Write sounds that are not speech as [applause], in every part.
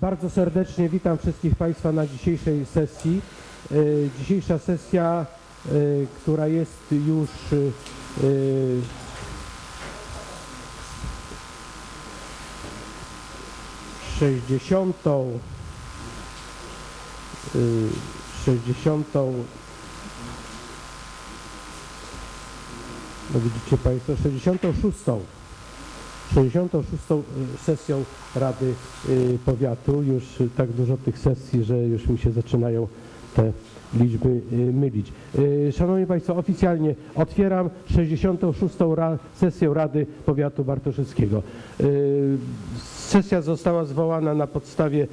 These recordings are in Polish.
Bardzo serdecznie witam wszystkich Państwa na dzisiejszej sesji. E, Dzisiejsza sesja, e, która jest już e, sześćdziesiątą sześćdziesiątą no widzicie Państwo, 66. 66. sesją Rady y, Powiatu. Już tak dużo tych sesji, że już mi się zaczynają te liczby y, mylić. Y, Szanowni Państwo, oficjalnie otwieram 66. Ra sesję Rady Powiatu Bartoszewskiego. Y, Sesja została zwołana na podstawie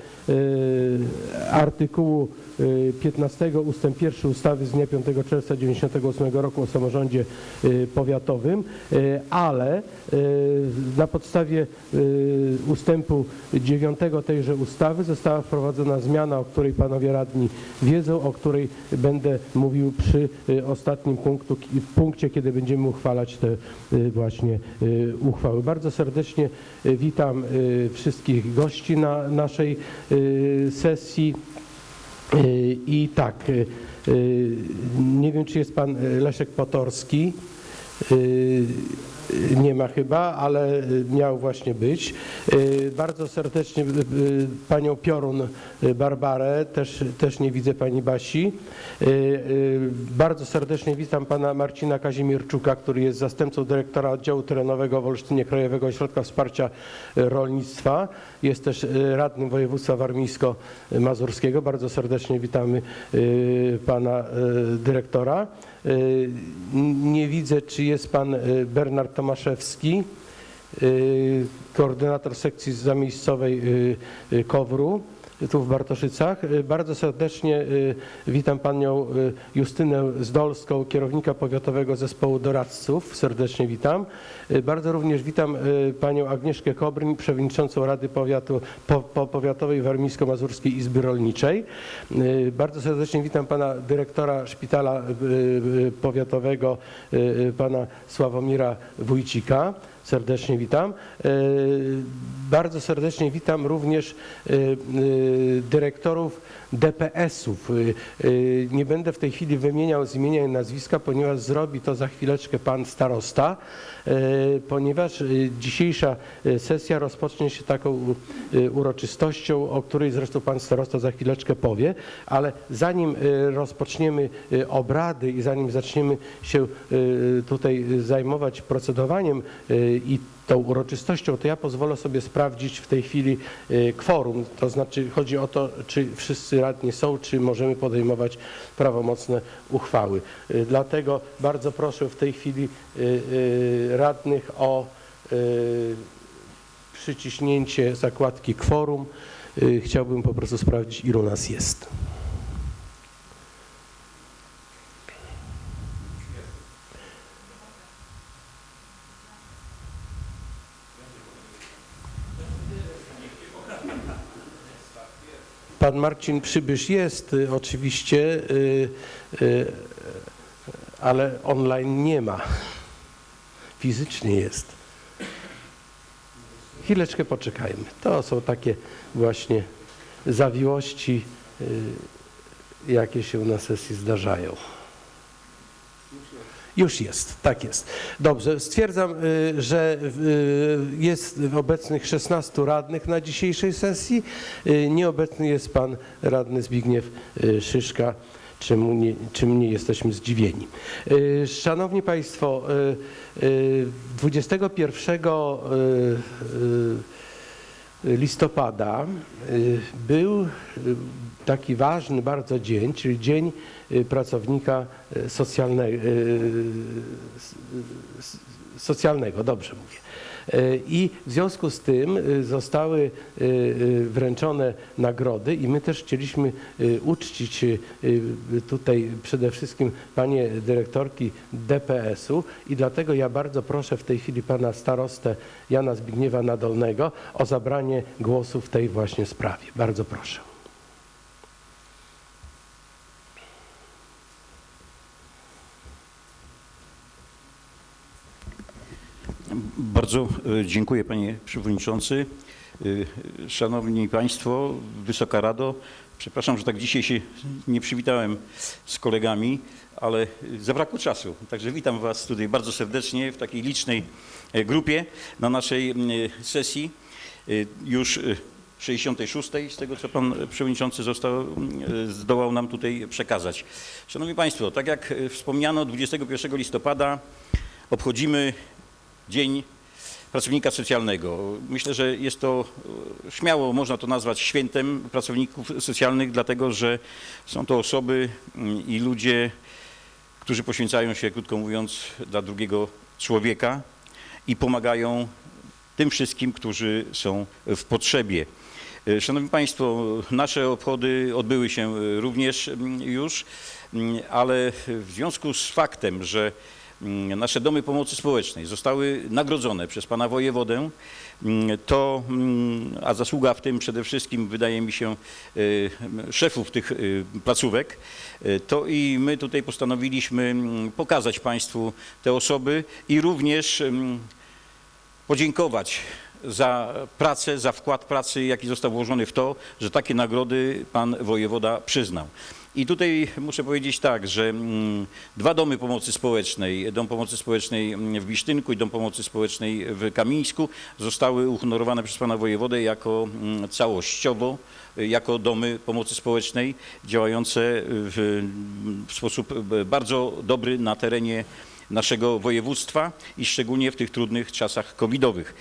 artykułu y, 15 ustęp 1 ustawy z dnia 5 czerwca 1998 roku o samorządzie powiatowym, ale na podstawie ustępu 9 tejże ustawy została wprowadzona zmiana, o której panowie radni wiedzą, o której będę mówił przy y, ostatnim punktu, punkcie, kiedy będziemy uchwalać te y, właśnie y, uchwały. Bardzo serdecznie witam wszystkich gości na naszej sesji. I tak, nie wiem, czy jest pan Leszek Potorski. Y, Nie ma chyba, ale miał właśnie być. Y, Bardzo serdecznie y, panią Piorun Barbarę, też, też nie widzę pani Basi. Bardzo serdecznie witam pana Marcina Kazimierczuka, który jest zastępcą dyrektora oddziału terenowego w Olsztynie Krajowego Ośrodka Wsparcia Rolnictwa. Jest też y, radnym województwa warmińsko-mazurskiego. Bardzo serdecznie witamy y, pana y, dyrektora. Nie widzę, czy jest pan Bernard Tomaszewski, koordynator sekcji zamiejscowej KOWR-u tu w Bartoszycach. Y, Bardzo serdecznie y, witam panią y, Justynę Zdolską, kierownika powiatowego zespołu doradców. Serdecznie witam. Bardzo również witam panią Agnieszkę Kobryń, przewodniczącą Rady Powiatu, po, po Powiatowej Warmińsko-Mazurskiej Izby Rolniczej. Bardzo serdecznie witam pana dyrektora szpitala powiatowego, pana Sławomira Wójcika. Serdecznie witam. Bardzo serdecznie witam również e, e, dyrektorów DPS-ów. E, Nie będę w tej chwili wymieniał z imienia i nazwiska, ponieważ zrobi to za chwileczkę pan starosta, ponieważ dzisiejsza sesja rozpocznie się taką uroczystością, o której zresztą pan starosta za chwileczkę powie, ale zanim rozpoczniemy obrady i zanim zaczniemy się tutaj zajmować procedowaniem i tą uroczystością, to ja pozwolę sobie sprawdzić w tej chwili e, kworum. To znaczy chodzi o to, czy wszyscy radni są, czy możemy podejmować prawomocne uchwały. E, Dlatego bardzo proszę w tej chwili e, radnych o przyciśnięcie zakładki kworum. Chciałbym po prostu sprawdzić, ilu nas jest. Pan Marcin Przybysz jest y, oczywiście, y, y, ale online nie ma. Fizycznie jest. Chwileczkę poczekajmy. To są takie właśnie zawiłości, jakie się na sesji zdarzają. Już jest, tak jest. Dobrze, stwierdzam, y, że y, jest obecnych 16 radnych na dzisiejszej sesji. Y, Nieobecny jest pan radny Zbigniew Szyszka, czym nie, czym nie jesteśmy zdziwieni. Szanowni Państwo, y, y, 21 y, y, listopada y, był y, taki ważny bardzo dzień, czyli Dzień y, Pracownika y, socjalne, y, s- s- Socjalnego, dobrze mówię. Y, I w związku z tym y, zostały y, wręczone nagrody i my też chcieliśmy uczcić tutaj przede wszystkim panie dyrektorki DPS-u i dlatego ja bardzo proszę w tej chwili pana starostę Jana Zbigniewa Nadolnego o zabranie głosu w tej właśnie sprawie. Bardzo proszę. Bardzo e, dziękuję panie przewodniczący. Y, Szanowni Państwo, Wysoka Rado, przepraszam, że tak dzisiaj się nie przywitałem z kolegami, ale zabrakło czasu. Także witam Was tutaj bardzo serdecznie w takiej licznej e, grupie na naszej sesji. Już y, 66, z tego co Pan Przewodniczący został, zdołał nam tutaj przekazać. Szanowni Państwo, tak jak e, wspomniano, 21 listopada obchodzimy Dzień pracownika socjalnego. Myślę, że jest to e, śmiało można to nazwać świętem pracowników socjalnych, dlatego że są to osoby mm, i ludzie, którzy poświęcają się, krótko mówiąc, dla drugiego człowieka i pomagają tym wszystkim, którzy są w potrzebie. E, Szanowni Państwo, nasze obchody odbyły się e, również mm, już, mm, ale w związku z faktem, że nasze domy pomocy społecznej zostały nagrodzone przez pana wojewodę, mm, to, mm, a zasługa w tym przede wszystkim wydaje mi się e, szefów tych e, placówek, e, to i my tutaj postanowiliśmy mm, pokazać Państwu te osoby i również mm, podziękować za pracę, za wkład pracy, jaki został włożony w to, że takie nagrody pan wojewoda przyznał. I tutaj muszę powiedzieć tak, że mm, dwa domy pomocy społecznej, Dom Pomocy Społecznej mm, w Bisztynku i Dom Pomocy Społecznej w Kamińsku zostały uhonorowane przez pana wojewodę jako mm, całościowo, y, jako domy pomocy społecznej działające w, w sposób y, bardzo dobry na terenie naszego województwa i szczególnie w tych trudnych czasach covidowych.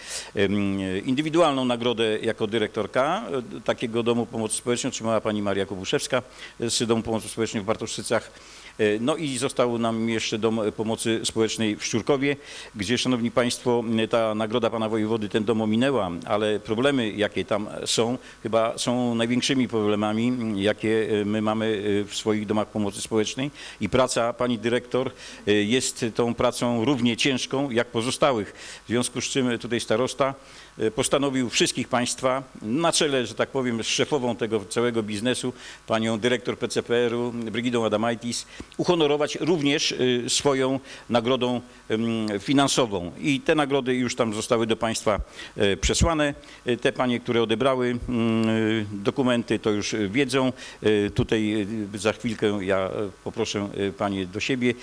Indywidualną nagrodę jako dyrektorka e, takiego domu pomocy społecznej otrzymała pani Maria Kobuszewska z Domu Pomocy Społecznej w Bartoszycach. E, No i został nam jeszcze Dom Pomocy Społecznej w Szczurkowie, gdzie, szanowni państwo, ta nagroda pana wojewody ten dom ominęła, ale problemy, jakie tam są, chyba są największymi problemami, jakie e, my mamy e, w swoich domach pomocy społecznej i praca pani dyrektor jest tą pracą równie ciężką jak pozostałych. W związku z czym tutaj starosta postanowił wszystkich państwa na czele, że tak powiem, z szefową tego całego biznesu, panią dyrektor PCPR-u Brygidą Adamaitis, uhonorować również y, swoją nagrodą finansową. I te nagrody już tam zostały do państwa e, przesłane. E, Te panie, które odebrały y, dokumenty, to już wiedzą. Tutaj y, za chwilkę ja poproszę panie do siebie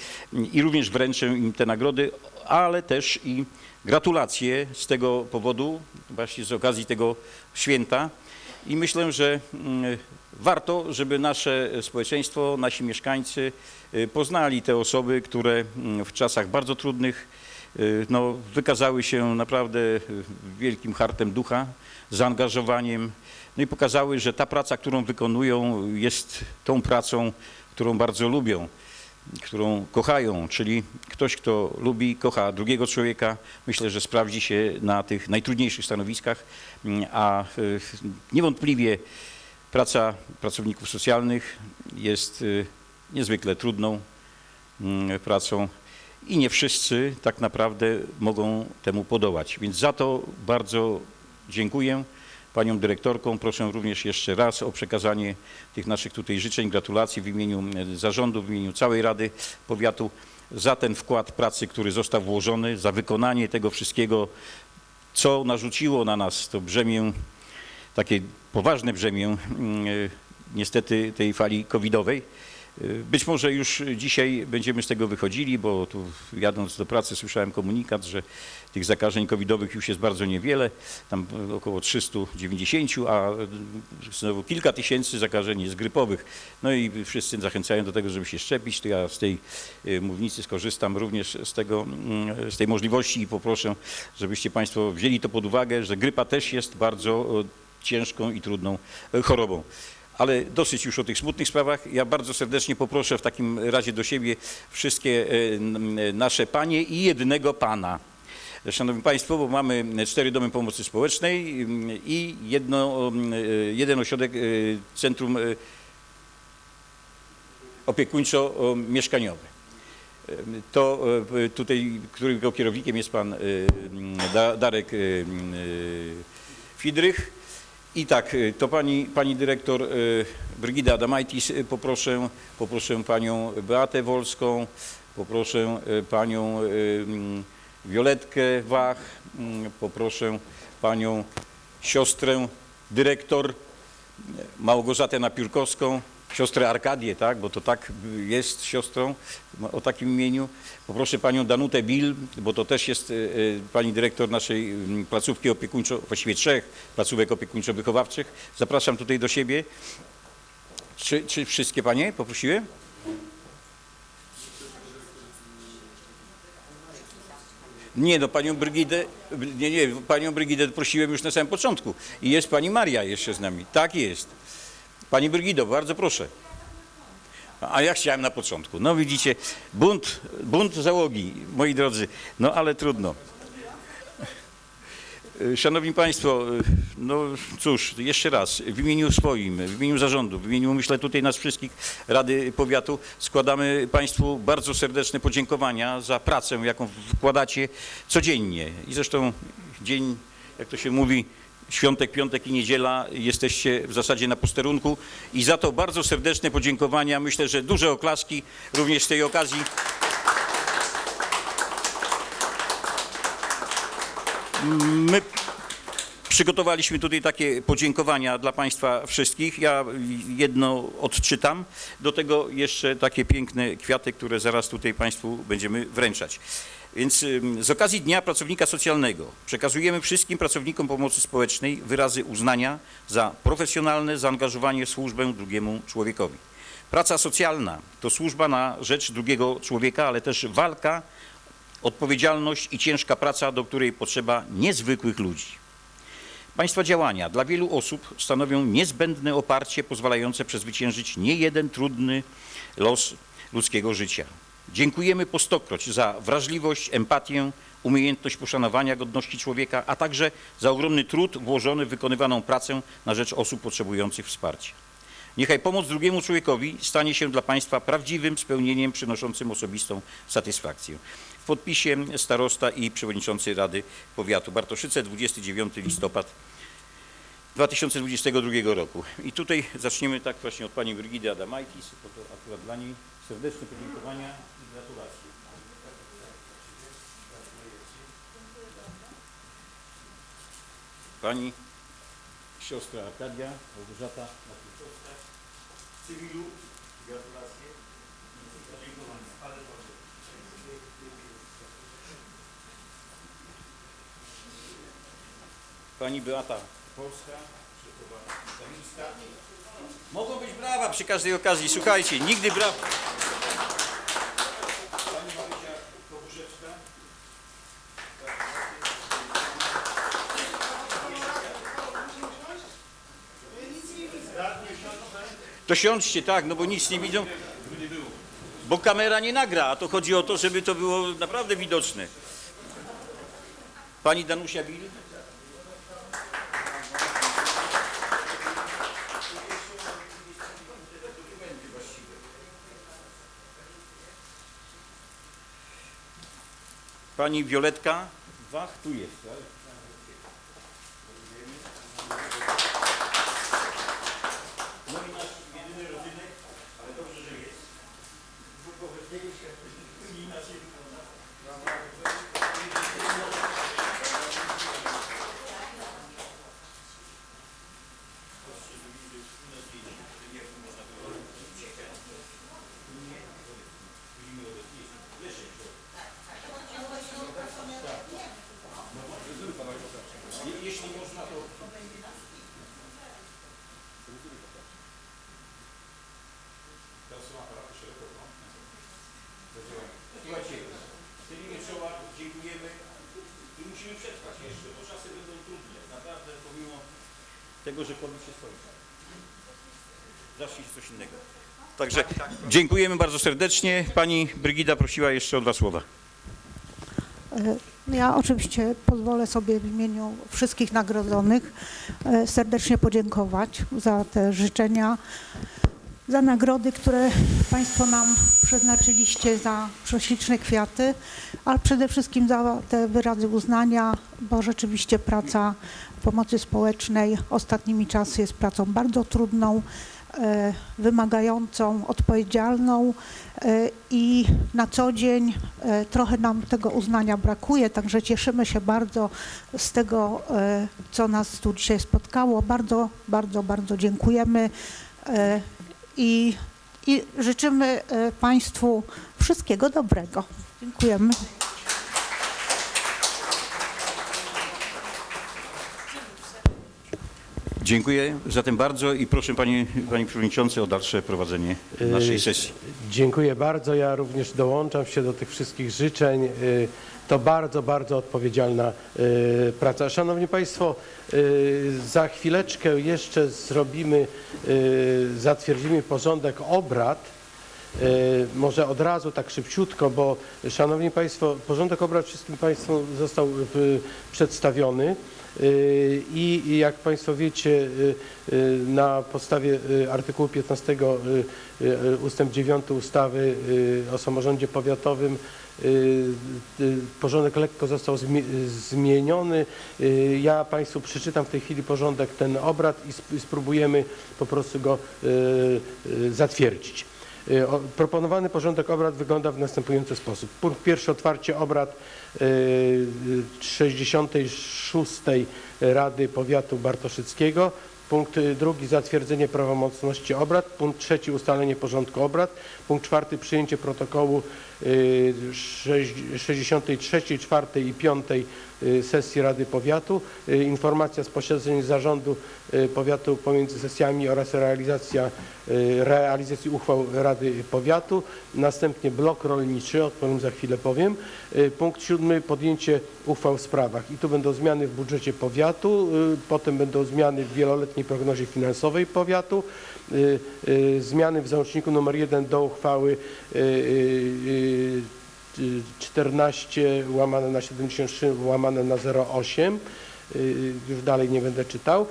i również wręczę im te nagrody, ale też i gratulacje z tego powodu, właśnie z okazji tego święta. I myślę, że mm, warto, żeby nasze społeczeństwo, nasi mieszkańcy y, poznali te osoby, które mm, w czasach bardzo trudnych y, no, wykazały się naprawdę y, wielkim hartem ducha, zaangażowaniem, no i pokazały, że ta praca, którą wykonują, jest tą pracą, którą bardzo lubią którą kochają, czyli ktoś, kto lubi, kocha drugiego człowieka, myślę, że sprawdzi się na tych najtrudniejszych stanowiskach, Mm, a niewątpliwie praca pracowników socjalnych jest y, niezwykle trudną mm, pracą i nie wszyscy tak naprawdę mogą temu podołać. Więc za to bardzo dziękuję panią dyrektorką. Proszę również jeszcze raz o przekazanie tych naszych tutaj życzeń, gratulacji w imieniu e, zarządu, w imieniu całej Rady Powiatu za ten wkład pracy, który został włożony, za wykonanie tego wszystkiego, co narzuciło na nas to brzemię, takie poważne brzemię mm, e, niestety tej fali covidowej. E, Być może już dzisiaj będziemy z tego wychodzili, bo tu jadąc do pracy słyszałem komunikat, że tych zakażeń covidowych już jest bardzo niewiele, tam około 390, a znowu kilka tysięcy zakażeń jest grypowych. No i wszyscy zachęcają do tego, żeby się szczepić, to ja z tej e, mównicy skorzystam również z, tego, mm, z tej możliwości i poproszę, żebyście Państwo wzięli to pod uwagę, że grypa też jest bardzo e, ciężką i trudną e, chorobą. Ale dosyć już o tych smutnych sprawach. Ja bardzo serdecznie poproszę w takim razie do siebie wszystkie e, n- nasze panie i jednego pana. Szanowni Państwo, bo mamy cztery domy pomocy społecznej i jedno, e, jeden ośrodek, e, centrum e, opiekuńczo-mieszkaniowe. E, To e, tutaj, którego kierownikiem jest pan e, Da- Darek e, e, Fidrych. I tak, e, to pani, pani dyrektor e, Brygida Adamaitis, e, poproszę, poproszę panią Beatę Wolską, poproszę panią Violetkę Wach, mm, poproszę panią siostrę dyrektor Małgorzatę Napiórkowską, siostrę Arkadię, tak, bo to tak jest siostrą ma- o takim imieniu. Poproszę panią Danutę Bil, bo to też jest e, e, pani dyrektor naszej mm, placówki opiekuńczo, właściwie trzech placówek opiekuńczo-wychowawczych. Zapraszam tutaj do siebie. Czy, czy wszystkie panie poprosiłem? Nie, no panią Brygidę, nie, nie, panią Brygidę prosiłem już na samym początku. I jest pani Maria jeszcze z nami. Tak jest. Pani Brygido, bardzo proszę. A ja chciałem na początku. No widzicie, bunt, bunt załogi, moi drodzy. No ale trudno. Szanowni Państwo, no cóż, jeszcze raz, w imieniu swoim, w imieniu zarządu, w imieniu myślę tutaj nas wszystkich Rady Powiatu składamy Państwu bardzo serdeczne podziękowania za pracę, jaką wkładacie codziennie. I zresztą dzień, jak to się mówi, świątek, piątek i niedziela jesteście w zasadzie na posterunku i za to bardzo serdeczne podziękowania. Myślę, że duże oklaski również z tej okazji. My przygotowaliśmy tutaj takie podziękowania dla Państwa wszystkich. Ja jedno odczytam. Do tego jeszcze takie piękne kwiaty, które zaraz tutaj Państwu będziemy wręczać. Więc z okazji Dnia Pracownika Socjalnego przekazujemy wszystkim pracownikom pomocy społecznej wyrazy uznania za profesjonalne zaangażowanie w służbę drugiemu człowiekowi. Praca socjalna to służba na rzecz drugiego człowieka, ale też walka odpowiedzialność i ciężka praca, do której potrzeba niezwykłych ludzi. Państwa działania dla wielu osób stanowią niezbędne oparcie pozwalające przezwyciężyć niejeden trudny los ludzkiego życia. Dziękujemy po stokroć za wrażliwość, empatię, umiejętność poszanowania godności człowieka, a także za ogromny trud włożony w wykonywaną pracę na rzecz osób potrzebujących wsparcia. Niechaj pomoc drugiemu człowiekowi stanie się dla Państwa prawdziwym spełnieniem przynoszącym osobistą satysfakcję. W podpisie starosta i przewodniczący Rady Powiatu Bartoszyce 29 listopad 2022 roku. I tutaj zaczniemy tak właśnie od pani Brygidy Adamaitis, bo to akurat dla niej serdeczne podziękowania gratulacje. Pani siostra Arkadia, Małgorzata Napiórkowska, w cywilu, gratulacje i podziękowania. Ale proszę. Pani Beata Polska. Mogą być brawa przy każdej okazji. Słuchajcie, nigdy brawa. To siądźcie, tak, no bo nic nie widzą. Bo kamera nie nagra, a to chodzi o to, żeby to było naprawdę widoczne. Pani Danusia Bil. Pani Violetka Wach tu jest. tak? No i nasz jedyny rodzynek, ale dobrze, że jest. Inaczej wygląda. Je- Jeśli można, to... Teraz są aparaty szeroko, no. Zadziałają. Słuchajcie, stylimy czoła, dziękujemy i musimy przetrwać jeszcze, bo czasy będą trudne. Naprawdę, pomimo że COVID się skończy. Zacznie się coś innego. Także dziękujemy bardzo serdecznie. Pani Brygida prosiła jeszcze o dwa słowa. Ja oczywiście pozwolę sobie w imieniu wszystkich nagrodzonych e, serdecznie podziękować za te życzenia, za nagrody, które Państwo nam przeznaczyliście, za prześliczne kwiaty, ale przede wszystkim za te wyrazy uznania, bo rzeczywiście praca pomocy społecznej ostatnimi czasy jest pracą bardzo trudną. e, wymagającą, odpowiedzialną e, i na co dzień e, trochę nam tego uznania brakuje, także cieszymy się bardzo z tego, co nas tu dzisiaj spotkało. Bardzo, bardzo, bardzo dziękujemy i, i życzymy Państwu wszystkiego dobrego. Dziękujemy. Dziękuję zatem bardzo i proszę Panie, Panie Przewodniczący o dalsze prowadzenie naszej sesji. Dziękuję bardzo. Ja również dołączam się do tych wszystkich życzeń. Y, To bardzo, bardzo odpowiedzialna y, praca. Szanowni Państwo, y, za chwileczkę jeszcze zrobimy, y, zatwierdzimy porządek obrad. Y, Może od razu tak szybciutko, bo Szanowni Państwo, porządek obrad wszystkim Państwu został y, przedstawiony. Y, I jak Państwo wiecie, y, y, na podstawie artykułu 15 y, y, ustęp 9 ustawy o samorządzie powiatowym porządek lekko został zmi- zmieniony. Ja Państwu przeczytam w tej chwili porządek ten obrad i sp- spróbujemy po prostu go zatwierdzić. Y, Proponowany porządek obrad wygląda w następujący sposób. Punkt pierwszy otwarcie obrad y, y, 66. Rady Powiatu Bartoszyckiego. Punkt y, drugi zatwierdzenie prawomocności obrad. Punkt trzeci ustalenie porządku obrad. Punkt czwarty przyjęcie protokołu y, sześć- 63, 4 i 5 y, sesji Rady Powiatu. Y, Informacja z posiedzeń zarządu y, powiatu pomiędzy sesjami oraz realizacja, y, realizacji uchwał Rady Powiatu. Następnie blok rolniczy, o którym za chwilę powiem. Y, Punkt siódmy podjęcie uchwał w sprawach. I tu będą zmiany w budżecie powiatu, y, potem będą zmiany w wieloletniej prognozie finansowej powiatu, y, y, zmiany w załączniku numer 1 do uchwały y, y, y, 14 łamane na 73 łamane na 08. Y, Już dalej nie będę czytał.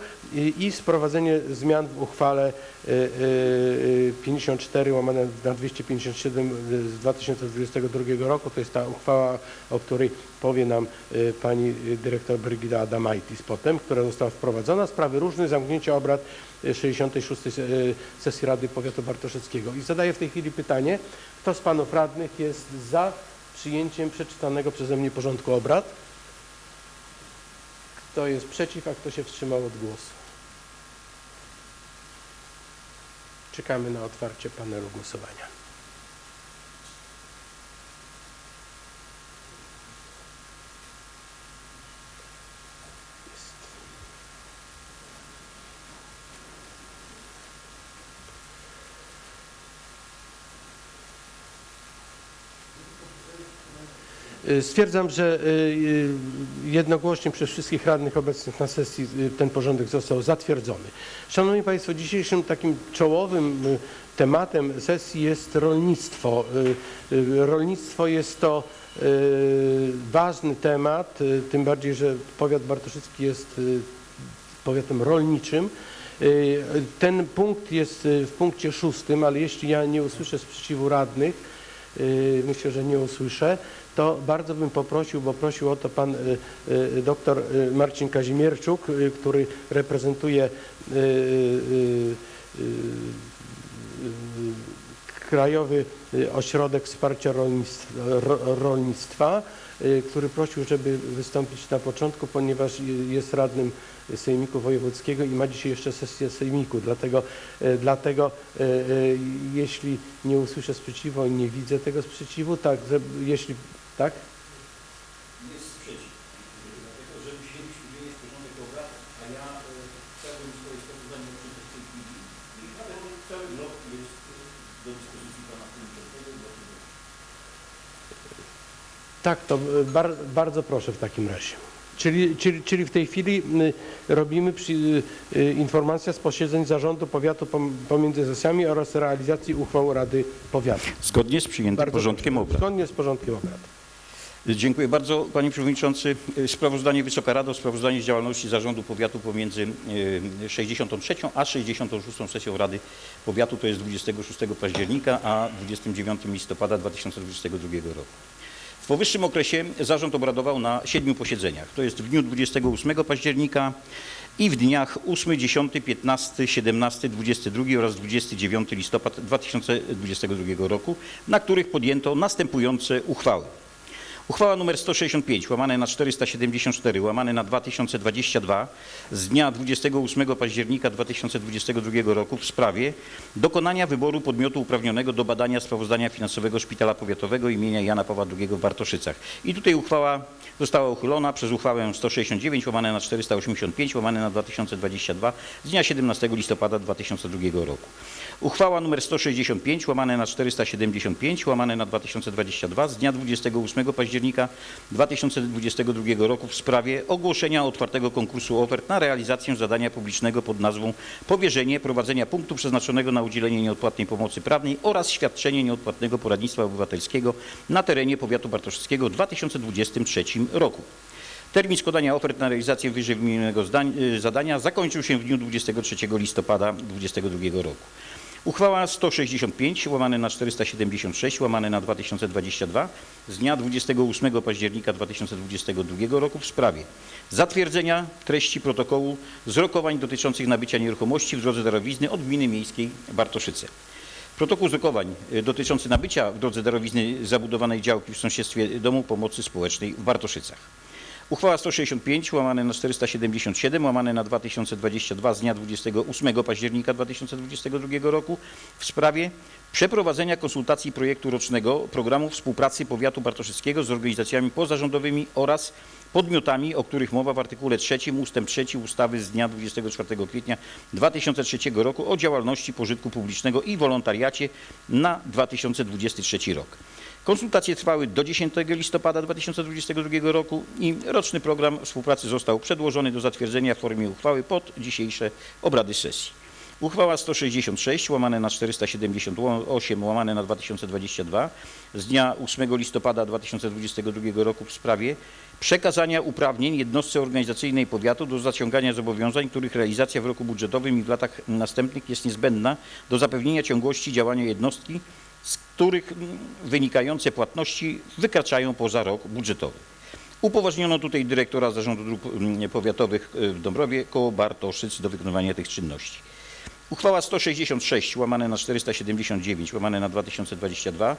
I, sprowadzenie zmian w uchwale y, y, 54 łamane na 257 z 2022 roku. To jest ta uchwała, o której powie nam y, pani dyrektor Brygida Adamaitis potem, która została wprowadzona. Sprawy różne, zamknięcie obrad y, 66 se- y, sesji Rady Powiatu Bartoszewskiego. I zadaję w tej chwili pytanie, kto z panów radnych jest za przyjęciem przeczytanego przeze mnie porządku obrad? Kto jest przeciw, a kto się wstrzymał od głosu? Czekamy na otwarcie panelu głosowania. Stwierdzam, że y, y, jednogłośnie przez wszystkich radnych obecnych na sesji y, ten porządek został zatwierdzony. Szanowni Państwo, dzisiejszym takim czołowym y, tematem sesji jest rolnictwo. Y, y, Rolnictwo jest to y, ważny temat, y, tym bardziej, że powiat bartoszycki jest y, powiatem rolniczym. Y, Ten punkt jest y, w punkcie szóstym, ale jeśli ja nie usłyszę sprzeciwu radnych, y, myślę, że nie usłyszę, to bardzo bym poprosił, bo prosił o to pan y, y, doktor y, Marcin Kazimierczuk, który reprezentuje Krajowy Ośrodek Wsparcia Rolnictwa, ro, rolnictwa który prosił, żeby wystąpić na początku, ponieważ jest radnym Sejmiku Wojewódzkiego i ma dzisiaj jeszcze sesję Sejmiku. Dlatego, dlatego jeśli nie usłyszę sprzeciwu i nie widzę tego sprzeciwu, tak, jeśli tak? Jest sprzeciw, dlatego że musieliśmy wyjąć porządek obrad, a ja e, chciałbym swoje sprawozdanie uczynić w tej chwili i dlatego cały blok jest do dyspozycji Pana Przewodniczącego. Tak, to y, bar, bardzo proszę w takim razie. Czyli, czyli, czyli w tej chwili robimy przy, informacja z posiedzeń zarządu powiatu pom- pomiędzy sesjami oraz realizacji uchwał Rady Powiatu. Zgodnie z przyjętym Bardzo porządkiem proszę. obrad. Zgodnie z porządkiem obrad. Dziękuję bardzo Panie Przewodniczący. Sprawozdanie Wysoka Rado, sprawozdanie z działalności Zarządu Powiatu pomiędzy e, 63 a 66 sesją Rady Powiatu, to jest 26 października a 29 listopada 2022 roku. W powyższym okresie zarząd obradował na siedmiu posiedzeniach. To jest w dniu 28 października i w dniach 8, 10, 15, 17, 22 oraz 29 listopad 2022 roku, na których podjęto następujące uchwały. Uchwała nr 165 łamane na 474 łamane na 2022 z dnia 28 października 2022 roku w sprawie dokonania wyboru podmiotu uprawnionego do badania sprawozdania finansowego Szpitala Powiatowego imienia Jana Pawła II w Bartoszycach. I tutaj uchwała została uchylona przez uchwałę 169 łamane na 485 łamane na 2022 z dnia 17 listopada 2002 roku. Uchwała nr 165 łamane na 475 łamane na 2022 z dnia 28 października 2022 roku w sprawie ogłoszenia otwartego konkursu ofert na realizację zadania publicznego pod nazwą Powierzenie prowadzenia punktu przeznaczonego na udzielenie nieodpłatnej pomocy prawnej oraz świadczenie nieodpłatnego poradnictwa obywatelskiego na terenie powiatu bartoszyckiego w 2023 roku. Termin składania ofert na realizację wyżej wymienionego y, zadania zakończył się w dniu 23 listopada 2022 roku. Uchwała 165 łamane na 476 łamane na 2022 z dnia 28 października 2022 roku w sprawie zatwierdzenia treści protokołu z rokowań dotyczących nabycia nieruchomości w drodze darowizny od gminy miejskiej Bartoszyce. Protokół z rokowań y, dotyczący nabycia w drodze darowizny zabudowanej działki w sąsiedztwie Domu Pomocy Społecznej w Bartoszycach. Uchwała 165 łamane na 477 łamane na 2022 z dnia 28 października 2022 roku w sprawie przeprowadzenia konsultacji projektu rocznego programu współpracy powiatu bartoszyckiego z organizacjami pozarządowymi oraz podmiotami, o których mowa w artykule 3 ustęp 3 ustawy z dnia 24 kwietnia 2003 roku o działalności pożytku publicznego i wolontariacie na 2023 rok. Konsultacje trwały do 10 listopada 2022 roku i roczny program współpracy został przedłożony do zatwierdzenia w formie uchwały pod dzisiejsze obrady sesji. Uchwała 166 łamane na 478 łamane na 2022 z dnia 8 listopada 2022 roku w sprawie przekazania uprawnień jednostce organizacyjnej powiatu do zaciągania zobowiązań, których realizacja w roku budżetowym i w latach następnych jest niezbędna do zapewnienia ciągłości działania jednostki, których wynikające płatności wykraczają poza rok budżetowy. Upoważniono tutaj dyrektora Zarządu Dróg mm, Powiatowych y, w Dąbrowie koło Bartoszyc do wykonywania tych czynności. Uchwała 166 łamane na 479 łamane na 2022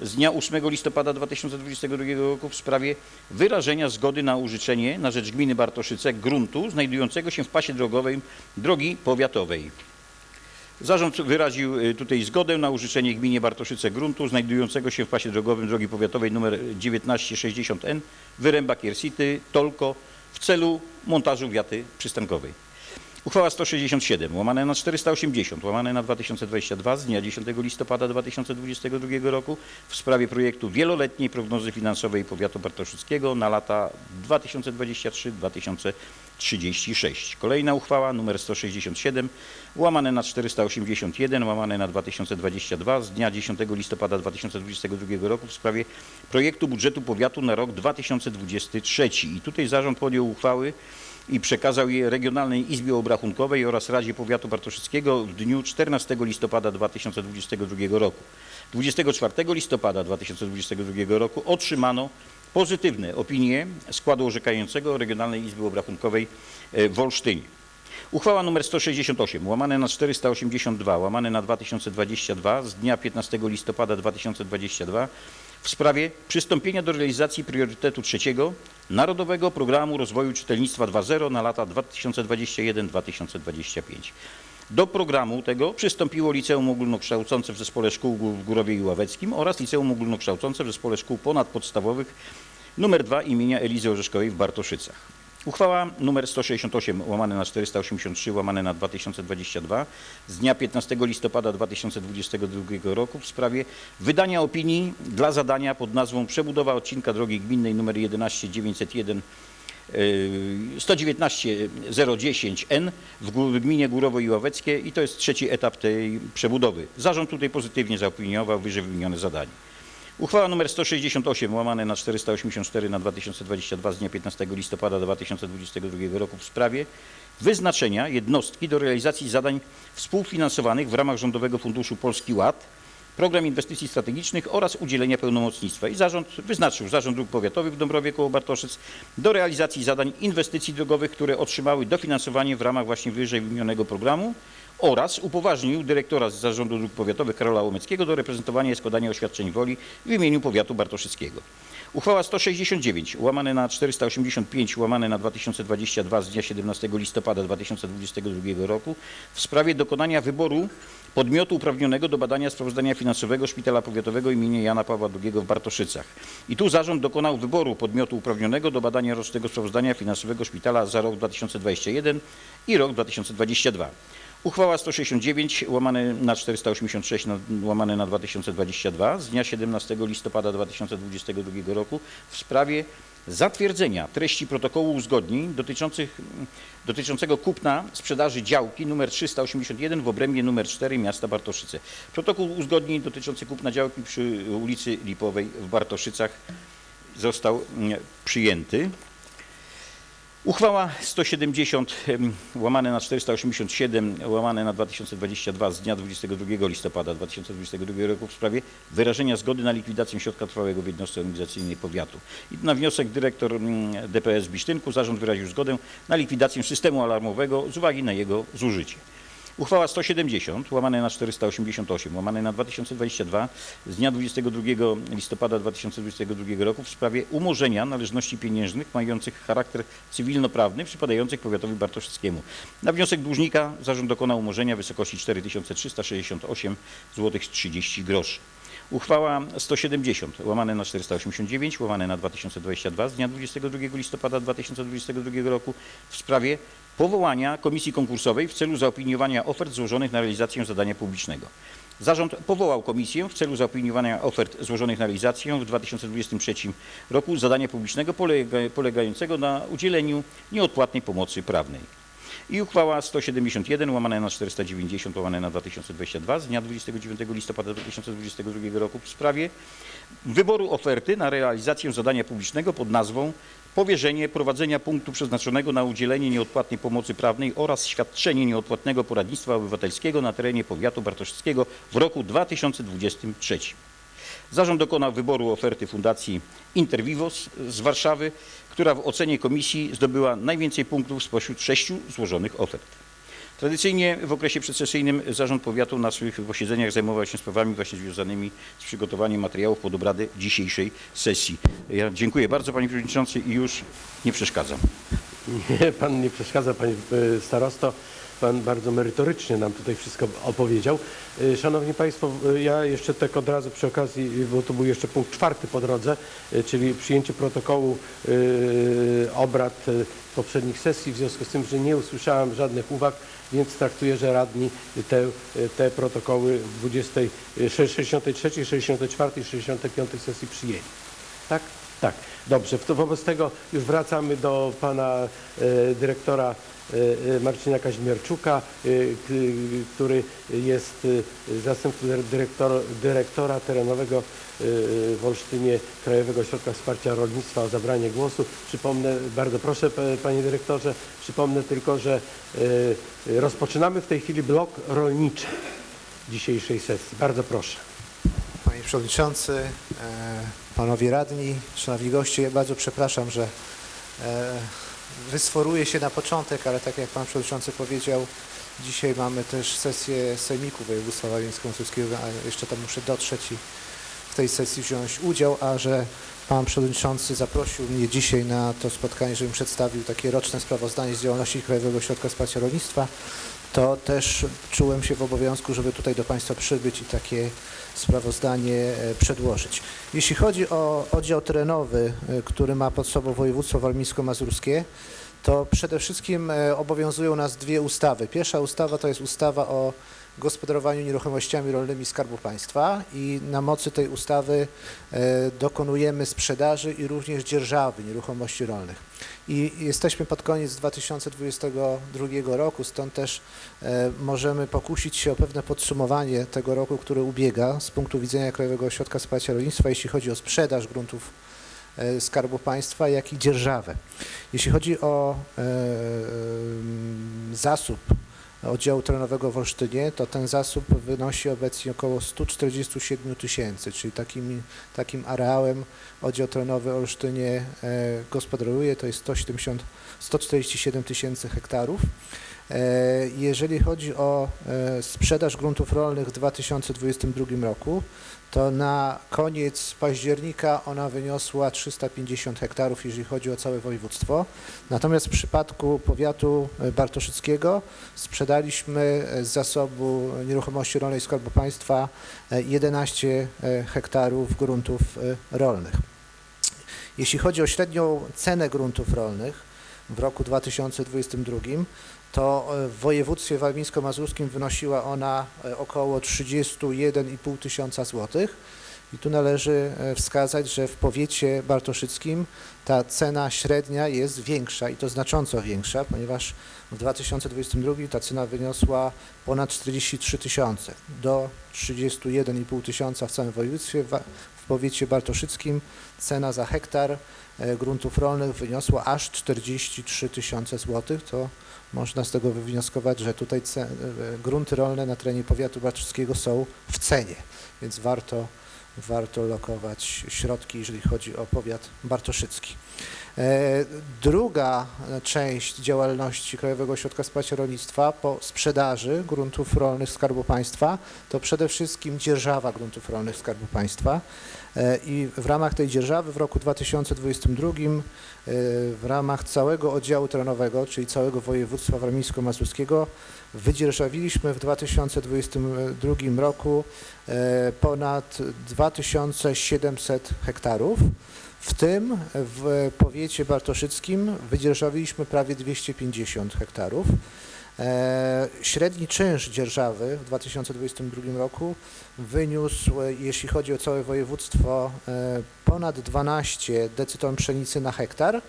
z dnia 8 listopada 2022 roku w sprawie wyrażenia zgody na użyczenie na rzecz gminy Bartoszyce gruntu znajdującego się w pasie drogowym drogi powiatowej. Zarząd wyraził y, tutaj zgodę na użyczenie gminie Bartoszyce gruntu znajdującego się w pasie drogowym drogi powiatowej nr 1960N Wyręba Kiersity, Tolko w celu montażu wiaty przystankowej. Uchwała 167 łamane na 480 łamane na 2022 z dnia 10 listopada 2022 roku w sprawie projektu wieloletniej prognozy finansowej powiatu bartoszyckiego na lata 2023-2036. Kolejna uchwała nr 167 łamane na 481 łamane na 2022 z dnia 10 listopada 2022 roku w sprawie projektu budżetu powiatu na rok 2023. I tutaj zarząd podjął uchwały i przekazał je Regionalnej Izbie Obrachunkowej oraz Radzie Powiatu Bartoszyckiego w dniu 14 listopada 2022 roku. 24 listopada 2022 roku otrzymano pozytywne opinie składu orzekającego Regionalnej Izby Obrachunkowej e, w Olsztynie. Uchwała nr 168 łamane na 482 łamane na 2022 z dnia 15 listopada 2022 w sprawie przystąpienia do realizacji priorytetu trzeciego Narodowego Programu Rozwoju Czytelnictwa 2.0 na lata 2021-2025. Do programu tego przystąpiło Liceum Ogólnokształcące w Zespole Szkół w Górowie i Ławeckim oraz Liceum Ogólnokształcące w Zespole Szkół Ponadpodstawowych nr 2 imienia Elizy Orzeszkowej w Bartoszycach. Uchwała nr 168 łamane na 483 łamane na 2022 z dnia 15 listopada 2022 roku w sprawie wydania opinii dla zadania pod nazwą Przebudowa odcinka drogi gminnej nr 11901 119 010N w gó- w gminie Górowo i Ławeckie i to jest trzeci etap tej przebudowy. Zarząd tutaj pozytywnie zaopiniował wyżej wymienione zadanie. Uchwała nr 168 łamane na 484 na 2022 z dnia 15 listopada 2022 roku w sprawie wyznaczenia jednostki do realizacji zadań współfinansowanych w ramach Rządowego Funduszu Polski Ład program inwestycji strategicznych oraz udzielenia pełnomocnictwa. I zarząd wyznaczył Zarząd Dróg Powiatowych w Dąbrowie koło Bartoszyc do realizacji zadań inwestycji drogowych, które otrzymały dofinansowanie w ramach właśnie wyżej wymienionego programu oraz upoważnił dyrektora z Zarządu Dróg Powiatowych Karola Łomeckiego do reprezentowania i składania oświadczeń woli w imieniu powiatu bartoszyckiego. Uchwała 169 łamane na 485 łamane na 2022 z dnia 17 listopada 2022 roku w sprawie dokonania wyboru podmiotu uprawnionego do badania sprawozdania finansowego Szpitala Powiatowego im. Jana Pawła II w Bartoszycach. I tu zarząd dokonał wyboru podmiotu uprawnionego do badania rocznego sprawozdania finansowego szpitala za rok 2021 i rok 2022. Uchwała 169 łamane na 486 na, łamane na 2022 z dnia 17 listopada 2022 roku w sprawie zatwierdzenia treści protokołu uzgodnień dotyczących, dotyczącego kupna sprzedaży działki nr 381 w obrębie nr 4 miasta Bartoszyce. Protokół uzgodnień dotyczący kupna działki przy ulicy Lipowej w Bartoszycach został mm, przyjęty. Uchwała 170 em, łamane na 487 łamane na 2022 z dnia 22 listopada 2022 roku w sprawie wyrażenia zgody na likwidację środka trwałego w jednostce organizacyjnej powiatu. I na wniosek dyrektor DPS w Bisztynku zarząd wyraził zgodę na likwidację systemu alarmowego z uwagi na jego zużycie. Uchwała 170 łamane na 488 łamane na 2022 z dnia 22 listopada 2022 roku w sprawie umorzenia należności pieniężnych mających charakter cywilnoprawny przypadających powiatowi bartoszyckiemu. Na wniosek dłużnika zarząd dokonał umorzenia w wysokości 4368 zł 30 groszy. Uchwała 170 łamane na 489 łamane na 2022 z dnia 22 listopada 2022 roku w sprawie powołania komisji konkursowej w celu zaopiniowania ofert złożonych na realizację zadania publicznego. Zarząd powołał komisję w celu zaopiniowania ofert złożonych na realizację w 2023 roku zadania publicznego polega, polegającego na udzieleniu nieodpłatnej pomocy prawnej. I uchwała 171 łamane na 490 łamane na 2022 z dnia 29 listopada 2022 roku w sprawie wyboru oferty na realizację zadania publicznego pod nazwą powierzenie prowadzenia punktu przeznaczonego na udzielenie nieodpłatnej pomocy prawnej oraz świadczenie nieodpłatnego poradnictwa obywatelskiego na terenie powiatu bartoszyckiego w roku 2023. Zarząd dokonał wyboru oferty Fundacji Intervivos z Warszawy, która w ocenie komisji zdobyła najwięcej punktów spośród sześciu złożonych ofert. Tradycyjnie w okresie przedsesyjnym Zarząd Powiatu na swych posiedzeniach zajmował się sprawami właśnie związanymi z przygotowaniem materiałów pod obrady dzisiejszej sesji. Ja dziękuję bardzo Panie Przewodniczący i już nie przeszkadzam. Nie, pan nie przeszkadza, panie e, starosto. Pan bardzo merytorycznie nam tutaj wszystko opowiedział. E, Szanowni Państwo, e, ja jeszcze tak od razu przy okazji, bo to był jeszcze punkt czwarty po drodze, e, czyli przyjęcie protokołu obrad poprzednich sesji, w związku z tym, że nie usłyszałem żadnych uwag, więc traktuję, że radni te, te protokoły 20, e, 63, 64 i 65 sesji przyjęli. Tak? Tak. Dobrze. Wobec tego już wracamy do pana dyrektora Marcina Kazimierczuka, e, k- który jest e, zastępcą dyre- dyrektor, dyrektora terenowego e, w Olsztynie Krajowego Ośrodka Wsparcia Rolnictwa o zabranie głosu. Przypomnę, bardzo proszę panie dyrektorze, przypomnę tylko, że e, rozpoczynamy w tej chwili blok rolniczy dzisiejszej sesji. Bardzo proszę. Panie Przewodniczący, e, Panowie Radni, Szanowni Goście, ja bardzo przepraszam, że e, wysforuję się na początek, ale tak jak Pan Przewodniczący powiedział, dzisiaj mamy też sesję Sejmiku Województwa Warmińsko-Mazurskiego, a jeszcze tam muszę dotrzeć i w tej sesji wziąć udział, a że Pan Przewodniczący zaprosił mnie dzisiaj na to spotkanie, żebym przedstawił takie roczne sprawozdanie z działalności Krajowego Ośrodka Wsparcia Rolnictwa, to też czułem się w obowiązku, żeby tutaj do Państwa przybyć i takie sprawozdanie e, przedłożyć. Jeśli chodzi o oddział terenowy, e, który ma pod sobą województwo warmińsko-mazurskie, to przede wszystkim e, obowiązują nas dwie ustawy. Pierwsza ustawa to jest ustawa o gospodarowaniu nieruchomościami rolnymi Skarbu Państwa i na mocy tej ustawy dokonujemy sprzedaży i również dzierżawy nieruchomości rolnych. I jesteśmy pod koniec 2022 roku, stąd też e, możemy pokusić się o pewne podsumowanie tego roku, który ubiega z punktu widzenia Krajowego Ośrodka Wsparcia Rolnictwa, jeśli chodzi o sprzedaż gruntów e, Skarbu Państwa, jak i dzierżawę. Jeśli chodzi o e, zasób oddziału terenowego w Olsztynie, to ten zasób wynosi obecnie około 147 tysięcy, czyli takim, takim areałem oddział terenowy w Olsztynie e, gospodaruje, to jest 170, 147 tysięcy hektarów. E, Jeżeli chodzi o e, sprzedaż gruntów rolnych w 2022 roku, to na koniec października ona wyniosła 350 hektarów, jeżeli chodzi o całe województwo. Natomiast w przypadku powiatu bartoszyckiego sprzedaliśmy z zasobu nieruchomości rolnej Skarbu Państwa e, 11 e, hektarów gruntów e, rolnych. Jeśli chodzi o średnią cenę gruntów rolnych w roku 2022, to e, w województwie warmińsko-mazurskim wynosiła ona e, około 31,5 tysiąca złotych. I tu należy e, wskazać, że w powiecie bartoszyckim ta cena średnia jest większa i to znacząco większa, ponieważ w 2022 ta cena wyniosła ponad 43 tysiące do 31,5 tysiąca w całym województwie. W powiecie bartoszyckim cena za hektar gruntów rolnych wyniosła aż 43 tysiące złotych. To można z tego wywnioskować, że tutaj e, grunty rolne na terenie powiatu bartoszyckiego są w cenie, więc warto, warto lokować środki, jeżeli chodzi o powiat bartoszycki. E, Druga część działalności Krajowego Ośrodka Wsparcia Rolnictwa po sprzedaży gruntów rolnych Skarbu Państwa to przede wszystkim dzierżawa gruntów rolnych Skarbu Państwa E, i w ramach tej dzierżawy w roku 2022 e, w ramach całego oddziału terenowego, czyli całego województwa warmińsko-mazurskiego wydzierżawiliśmy w 2022 roku e, ponad 2700 hektarów. W tym w powiecie bartoszyckim wydzierżawiliśmy prawie 250 hektarów. E, Średni czynsz dzierżawy w 2022 roku wyniósł, e, jeśli chodzi o całe województwo, e, ponad 12 decyton pszenicy na hektar.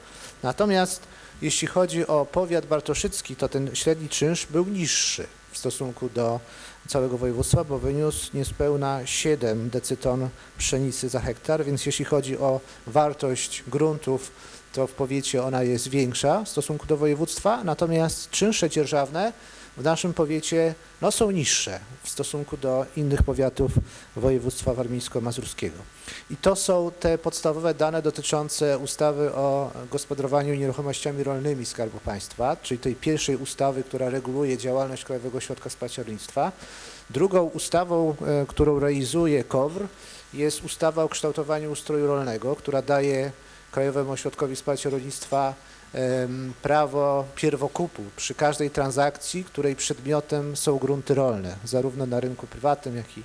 Natomiast jeśli chodzi o powiat bartoszycki, to ten średni czynsz był niższy w stosunku do całego województwa, bo wyniósł niespełna 7 decyton pszenicy za hektar, więc jeśli chodzi o wartość gruntów, to w powiecie ona jest większa w stosunku do województwa, natomiast czynsze dzierżawne w naszym powiecie no, są niższe w stosunku do innych powiatów województwa warmińsko-mazurskiego. I to są te podstawowe dane dotyczące ustawy o gospodarowaniu nieruchomościami rolnymi Skarbu Państwa, czyli tej pierwszej ustawy, która reguluje działalność Krajowego Ośrodka Wsparcia Rolnictwa. Drugą ustawą, e, którą realizuje KOWR jest ustawa o kształtowaniu ustroju rolnego, która daje Krajowemu Ośrodkowi Wsparcia Rolnictwa prawo pierwokupu przy każdej transakcji, której przedmiotem są grunty rolne, zarówno na rynku prywatnym, jak i,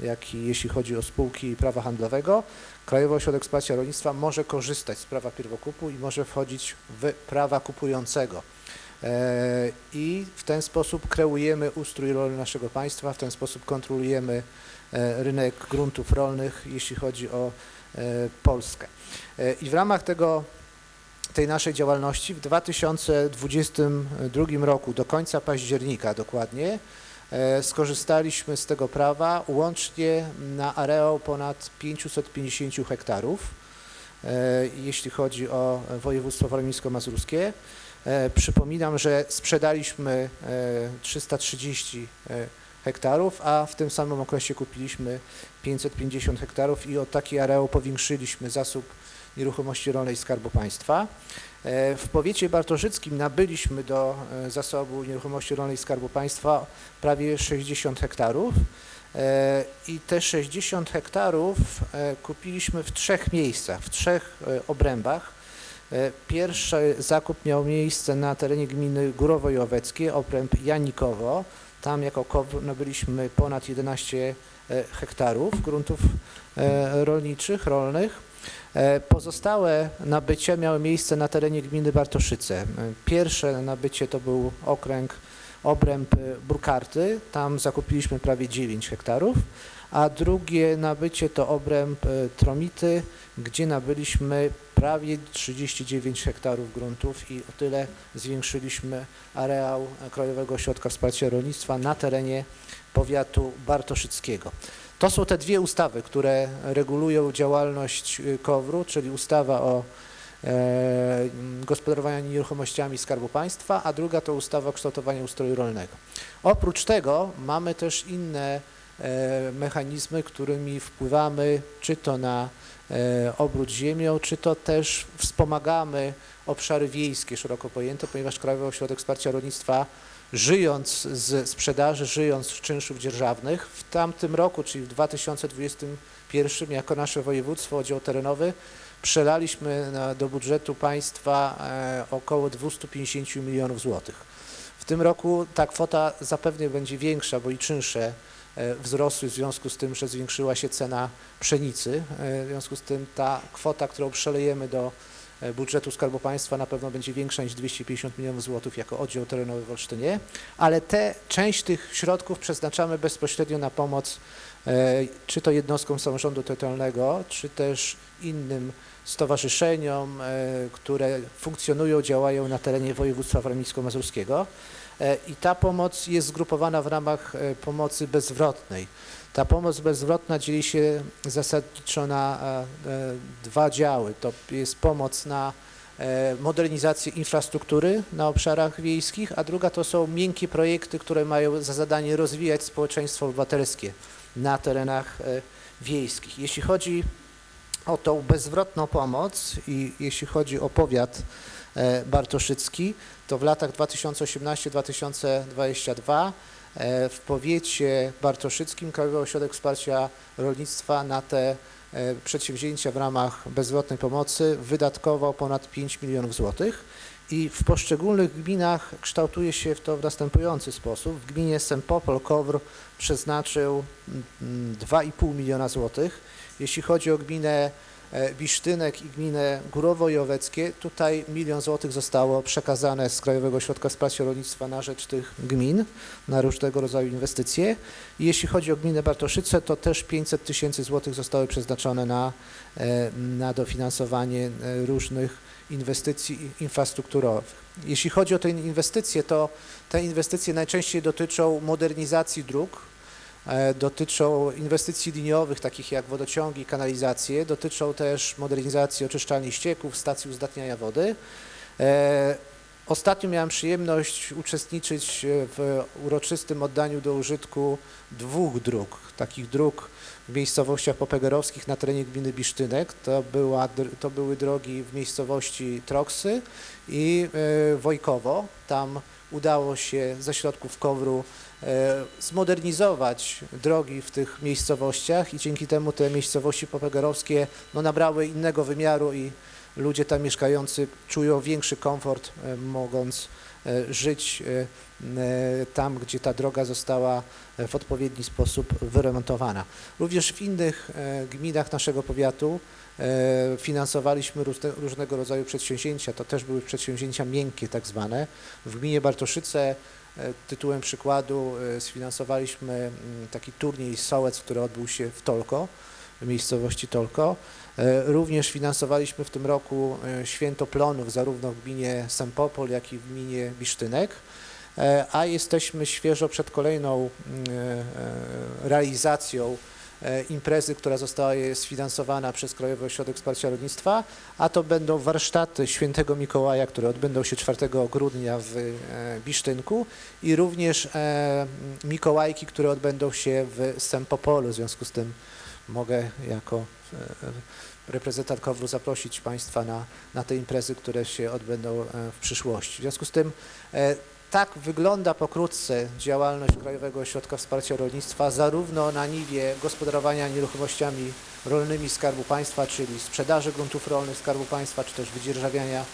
jak i jeśli chodzi o spółki prawa handlowego. Krajowy Ośrodek Wsparcia Rolnictwa może korzystać z prawa pierwokupu i może wchodzić w prawa kupującego. E, I w ten sposób kreujemy ustrój rolny naszego państwa, w ten sposób kontrolujemy e, rynek gruntów rolnych, jeśli chodzi o e, Polskę. E, I w ramach tego, tej naszej działalności w 2022 roku, do końca października dokładnie, e, skorzystaliśmy z tego prawa łącznie na areał ponad 550 hektarów, e, jeśli chodzi o województwo warmińsko-mazurskie. Przypominam, że sprzedaliśmy e, 330 e, hektarów, a w tym samym okresie kupiliśmy 550 hektarów i o taki areał powiększyliśmy zasób nieruchomości rolnej Skarbu Państwa. E, W powiecie bartoszyckim nabyliśmy do e, zasobu nieruchomości rolnej Skarbu Państwa prawie 60 hektarów E, i te 60 hektarów kupiliśmy w trzech miejscach, w trzech obrębach. Pierwszy zakup miał miejsce na terenie gminy Górowo i Oweckie, obręb Janikowo. Tam jako KOWR nabyliśmy ponad 11 e, hektarów gruntów e, rolniczych, rolnych. E, Pozostałe nabycia miały miejsce na terenie gminy Bartoszyce. Pierwsze nabycie to był okręg, obręb Burkarty, tam zakupiliśmy prawie 9 hektarów, a drugie nabycie to obręb e, Tromity, gdzie nabyliśmy prawie 39 hektarów gruntów i o tyle zwiększyliśmy areał Krajowego Ośrodka Wsparcia Rolnictwa na terenie powiatu bartoszyckiego. To są te dwie ustawy, które regulują działalność y, KOWR-u, czyli ustawa o mm, gospodarowania nieruchomościami Skarbu Państwa, a druga to ustawa o kształtowaniu ustroju rolnego. Oprócz tego mamy też inne e, mechanizmy, którymi wpływamy czy to na e, obrót ziemią, czy to też wspomagamy obszary wiejskie szeroko pojęte, ponieważ Krajowy Ośrodek Wsparcia Rolnictwa żyjąc z sprzedaży, żyjąc z czynszów dzierżawnych, w tamtym roku, czyli w 2021 jako nasze województwo, oddział terenowy, przelaliśmy do budżetu państwa e, około 250 milionów złotych. W tym roku ta kwota zapewne będzie większa, bo i czynsze e, wzrosły w związku z tym, że zwiększyła się cena pszenicy. E, W związku z tym ta kwota, którą przelejemy do e, budżetu Skarbu Państwa na pewno będzie większa niż 250 milionów złotych jako oddział terenowy w Olsztynie, ale te, część tych środków przeznaczamy bezpośrednio na pomoc e, czy to jednostkom samorządu terytorialnego, czy też innym stowarzyszeniom, e, które funkcjonują, działają na terenie województwa warmińsko-mazurskiego. E, I ta pomoc jest zgrupowana w ramach e, pomocy bezzwrotnej. Ta pomoc bezzwrotna dzieli się zasadniczo na e, dwa działy. To jest pomoc na modernizację infrastruktury na obszarach wiejskich, a druga to są miękkie projekty, które mają za zadanie rozwijać społeczeństwo obywatelskie na terenach wiejskich. Jeśli chodzi o tą bezzwrotną pomoc i jeśli chodzi o powiat bartoszycki, to w latach 2018-2022 e, w powiecie bartoszyckim Krajowy Ośrodek Wsparcia Rolnictwa na te e, przedsięwzięcia w ramach bezzwrotnej pomocy wydatkował ponad 5 milionów złotych i w poszczególnych gminach kształtuje się to w następujący sposób. W gminie Sempopol Kowr przeznaczył mm, 2,5 miliona złotych. Jeśli chodzi o gminę e, Bisztynek i gminę Górowo-Joweckie, tutaj milion złotych zostało przekazane z Krajowego Ośrodka Wsparcia Rolnictwa na rzecz tych gmin, na różnego rodzaju inwestycje. I jeśli chodzi o gminę Bartoszyce, to też 500 tysięcy złotych zostały przeznaczone na, e, na dofinansowanie e, różnych inwestycji infrastrukturowych. Jeśli chodzi o te inwestycje, to te inwestycje najczęściej dotyczą modernizacji dróg, e, dotyczą inwestycji liniowych, takich jak wodociągi, kanalizacje, dotyczą też modernizacji oczyszczalni ścieków, stacji uzdatniania wody. E, Ostatnio miałem przyjemność uczestniczyć e, w uroczystym oddaniu do użytku dwóch dróg, takich dróg w miejscowościach popegerowskich na terenie gminy Bisztynek. To, była, to były drogi w miejscowości Troksy i e, Wojkowo. Tam udało się ze środków KOWR-u e, zmodernizować drogi w tych miejscowościach i dzięki temu te miejscowości popegerowskie no, nabrały innego wymiaru i ludzie tam mieszkający czują większy komfort, e, mogąc e, żyć e, e, tam, gdzie ta droga została e, w odpowiedni sposób wyremontowana. Również w innych e, gminach naszego powiatu e, finansowaliśmy różne, różnego rodzaju przedsięwzięcia. To też były przedsięwzięcia miękkie tak zwane. W gminie Bartoszyce e, tytułem przykładu e, sfinansowaliśmy taki turniej Sołec, który odbył się w Tolko, w miejscowości Tolko. E, Również finansowaliśmy w tym roku e, święto plonów zarówno w gminie Sempopol, jak i w gminie Bisztynek, E, a jesteśmy świeżo przed kolejną e, e, realizacją e, imprezy, która została sfinansowana przez Krajowy Ośrodek Wsparcia Rolnictwa, a to będą warsztaty Świętego Mikołaja, które odbędą się 4 grudnia w e, Bisztynku i również e, Mikołajki, które odbędą się w Sempopolu. W związku z tym mogę jako e, reprezentant KOWR-u zaprosić Państwa na, na te imprezy, które się odbędą e, w przyszłości. W związku z tym e, tak wygląda pokrótce działalność Krajowego Ośrodka Wsparcia Rolnictwa, zarówno na niwie gospodarowania nieruchomościami rolnymi Skarbu Państwa, czyli sprzedaży gruntów rolnych Skarbu Państwa, czy też wydzierżawiania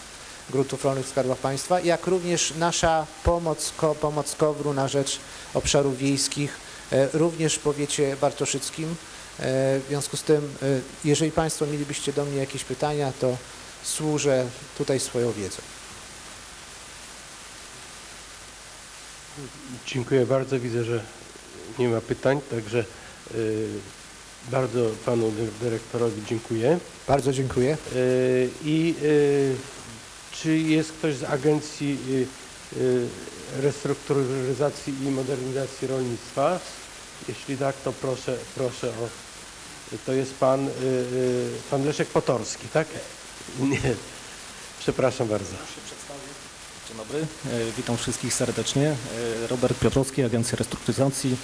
gruntów rolnych Skarbu Państwa, jak również nasza pomoc, pomoc KOWR-u na rzecz obszarów wiejskich, e, również w powiecie bartoszyckim. E, W związku z tym, e, jeżeli Państwo mielibyście do mnie jakieś pytania, to służę tutaj swoją wiedzą. Dziękuję bardzo. Widzę, że nie ma pytań, także y, bardzo panu dy- dyrektorowi dziękuję. Bardzo dziękuję. Y, I y, czy jest ktoś z Agencji Restrukturyzacji i Modernizacji Rolnictwa? Jeśli tak, to proszę, proszę o. To jest pan, pan Leszek Potorski, tak? Nie. Przepraszam bardzo. Dzień dobry, e, witam wszystkich serdecznie. E, Robert Piotrowski, Agencja Restrukturyzacji.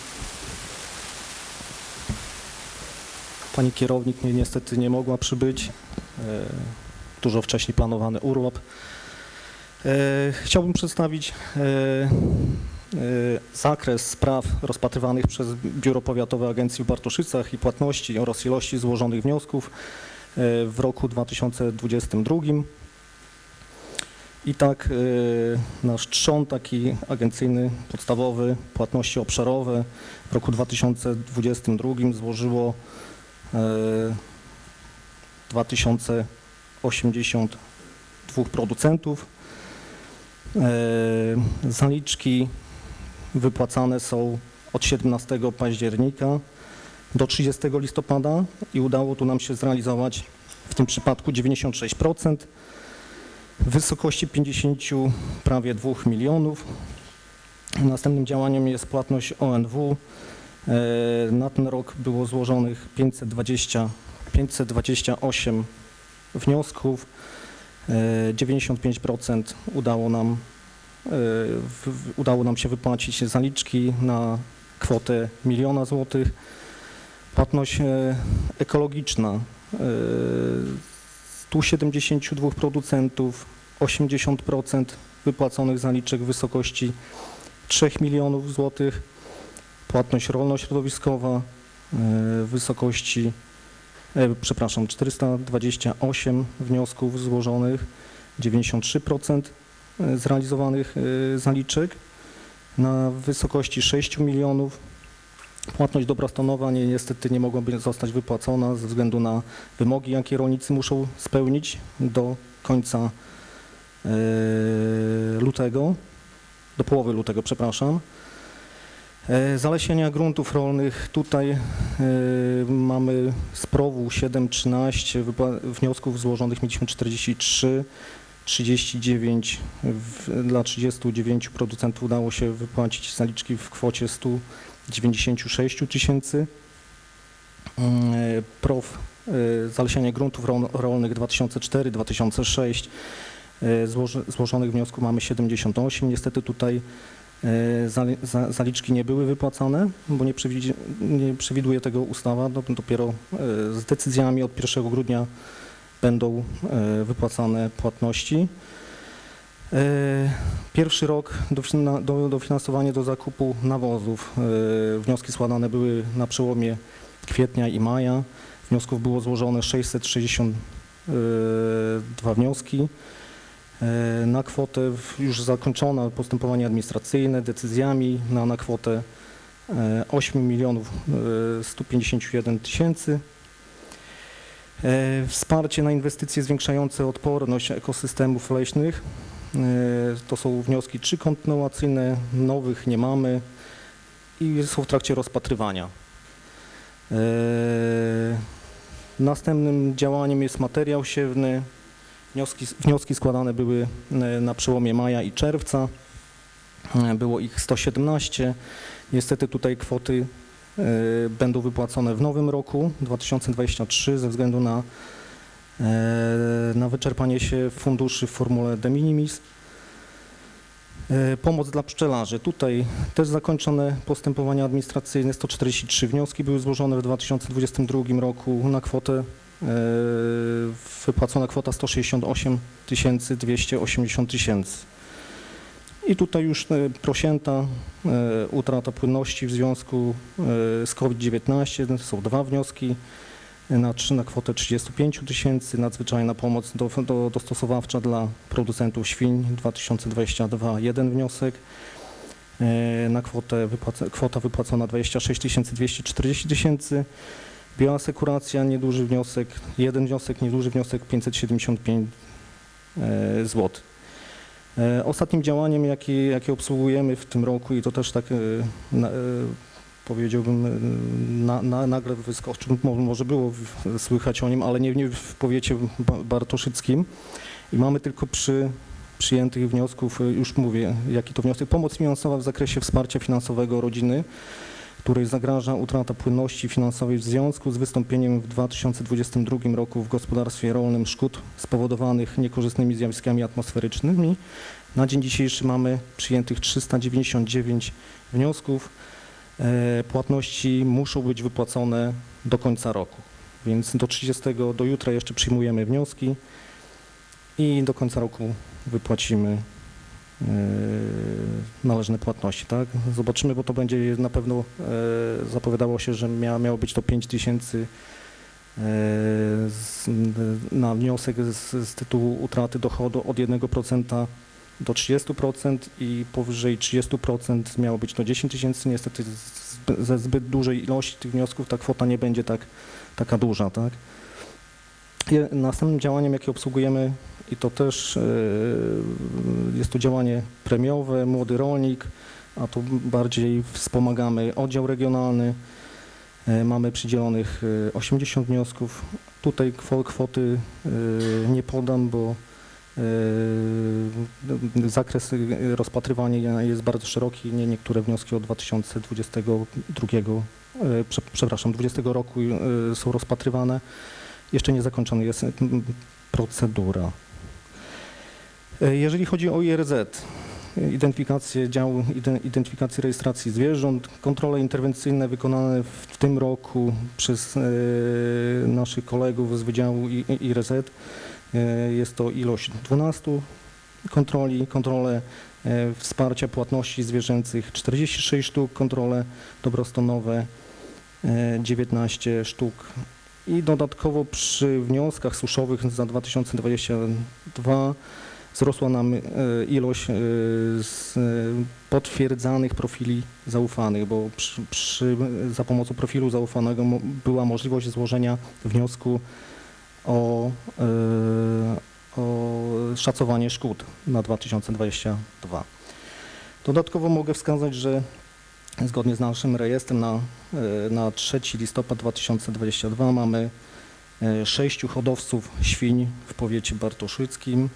Pani kierownik mnie niestety nie mogła przybyć. E, Dużo wcześniej planowany urlop. Chciałbym przedstawić zakres spraw rozpatrywanych przez Biuro Powiatowe Agencji w Bartoszycach i płatności oraz ilości złożonych wniosków w roku 2022. I tak y, nasz trzon taki agencyjny, podstawowy, płatności obszarowe w roku 2022 złożyło y, 2082 producentów. Y, Zaliczki wypłacane są od 17 października do 30 listopada i udało tu nam się zrealizować w tym przypadku 96% w wysokości 50 prawie 2 milionów. Następnym działaniem jest płatność ONW. E, Na ten rok było złożonych 520, 528 wniosków. E, 95% udało nam, e, udało nam się wypłacić zaliczki na kwotę miliona złotych. Płatność e, ekologiczna e, 172 producentów, 80% wypłaconych zaliczek w wysokości 3 milionów złotych, płatność rolno-środowiskowa e, w wysokości, e, przepraszam, 428 wniosków złożonych, 93% zrealizowanych e, zaliczek na wysokości 6 milionów. Płatność dobrostanowa nie, niestety nie mogłaby zostać wypłacona ze względu na wymogi, jakie rolnicy muszą spełnić do końca e, lutego, do połowy lutego, przepraszam. E, Zalesienia gruntów rolnych. Tutaj e, mamy z PROW-u 7-13 wypła- wniosków złożonych mieliśmy 43, 39 w, dla 39 producentów udało się wypłacić zaliczki w kwocie 196 tysięcy. Mm, e, PROW e, zalesianie gruntów ro- rolnych 2004-2006 e, złożonych wniosków mamy 78. Niestety tutaj zali- za- zaliczki nie były wypłacane, bo nie, przewidzi- nie przewiduje tego ustawa. Do- Dopiero z decyzjami od 1 grudnia będą wypłacane płatności. E, Pierwszy rok dofina- do- dofinansowanie do zakupu nawozów. E, Wnioski składane były na przełomie kwietnia i maja. Wniosków było złożone 662 wnioski. E, Na kwotę już zakończone postępowanie administracyjne decyzjami na, na kwotę e, 8 milionów e, 151 tysięcy. Wsparcie na inwestycje zwiększające odporność ekosystemów leśnych. E, To są wnioski trzy kontynuacyjne, nowych nie mamy i są w trakcie rozpatrywania. E, Następnym działaniem jest materiał siewny. Wnioski, wnioski składane były e, na przełomie maja i czerwca. Było ich 117. Niestety tutaj kwoty będą wypłacone w nowym roku 2023 ze względu na, na wyczerpanie się funduszy w formule de minimis. E, Pomoc dla pszczelarzy. Tutaj też zakończone postępowania administracyjne. 143 wnioski były złożone w 2022 roku na kwotę e, wypłacona kwota 168 280 tysięcy. I tutaj już e, prosięta, e, utrata płynności w związku e, z COVID-19. Są dwa wnioski na, trzy- na kwotę 35 tysięcy. Nadzwyczajna pomoc do, do, dostosowawcza dla producentów świń 2022 jeden wniosek. E, Na kwotę wypłaca, kwota wypłacona 26 240 tysięcy. Bioasekuracja, nieduży wniosek, jeden wniosek, nieduży wniosek 575 zł. E, Ostatnim działaniem, jakie, obsługujemy w tym roku i to też tak e, na, e, powiedziałbym, e, na, na, nagle wyskoczył, mo- może było słychać o nim, ale nie, nie w powiecie ba- bartoszyckim i mamy tylko przy przyjętych wniosków, e, już mówię, jaki to wniosek, pomoc finansowa w zakresie wsparcia finansowego rodziny. której zagraża utrata płynności finansowej w związku z wystąpieniem w 2022 roku w gospodarstwie rolnym szkód spowodowanych niekorzystnymi zjawiskami atmosferycznymi. Na dzień dzisiejszy mamy przyjętych 399 wniosków. E, Płatności muszą być wypłacone do końca roku, więc do 30 do jutra jeszcze przyjmujemy wnioski i do końca roku wypłacimy e, należne płatności, tak? Zobaczymy, bo to będzie na pewno e, zapowiadało się, że mia, miało być to 5 tysięcy na wniosek z, z tytułu utraty dochodu od 1% do 30% i powyżej 30% miało być to 10 tysięcy. Niestety ze zbyt dużej ilości tych wniosków ta kwota nie będzie tak, taka duża, tak? Je- Następnym działaniem, jakie obsługujemy i to też e, jest to działanie premiowe, młody rolnik, a tu bardziej wspomagamy oddział regionalny. E, Mamy przydzielonych e, 80 wniosków. Tutaj kwo- kwoty e, nie podam, bo e, zakres e, rozpatrywania jest bardzo szeroki. Nie, niektóre wnioski od 2022, e, prze- przepraszam, 20 roku e, są rozpatrywane. Jeszcze nie zakończona jest procedura. Jeżeli chodzi o IRZ, identyfikację działu, ide- identyfikację rejestracji zwierząt, kontrole interwencyjne wykonane w, tym roku przez naszych kolegów z Wydziału IRZ, jest to ilość 12 kontroli, kontrole e, wsparcia płatności zwierzęcych 46 sztuk, kontrole dobrostanowe e, 19 sztuk. I dodatkowo przy wnioskach suszowych za 2022 wzrosła nam e, ilość e, e, potwierdzanych profili zaufanych, bo przy, przy, za pomocą profilu zaufanego była możliwość złożenia wniosku o, e, o szacowanie szkód na 2022. Dodatkowo mogę wskazać, że zgodnie z naszym rejestrem na, e, na 3 listopad 2022 mamy e, sześciu hodowców świń w powiecie bartoszyckim,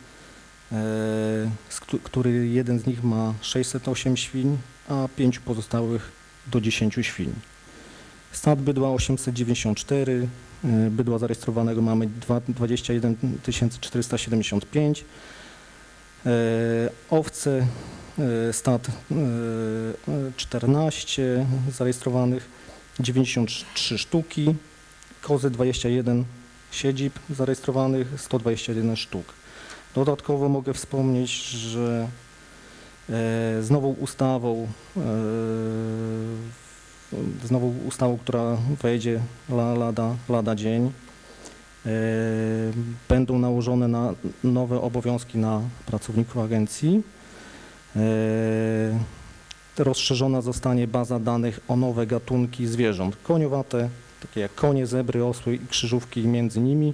który jeden z nich ma 608 świń, a pięciu pozostałych do 10 świń. Stad bydła 894, e, bydła zarejestrowanego mamy dwa- 21 475, e, owce e, e, 14 zarejestrowanych, 93 sztuki, kozy 21 siedzib zarejestrowanych, 121 sztuk. Dodatkowo mogę wspomnieć, że z nową ustawą, z nową ustawą, która wejdzie la, lada, lada dzień, e, będą nałożone na nowe obowiązki na pracowników agencji. E, Rozszerzona zostanie baza danych o nowe gatunki zwierząt. Koniowate, takie jak konie, zebry, osły i krzyżówki między nimi,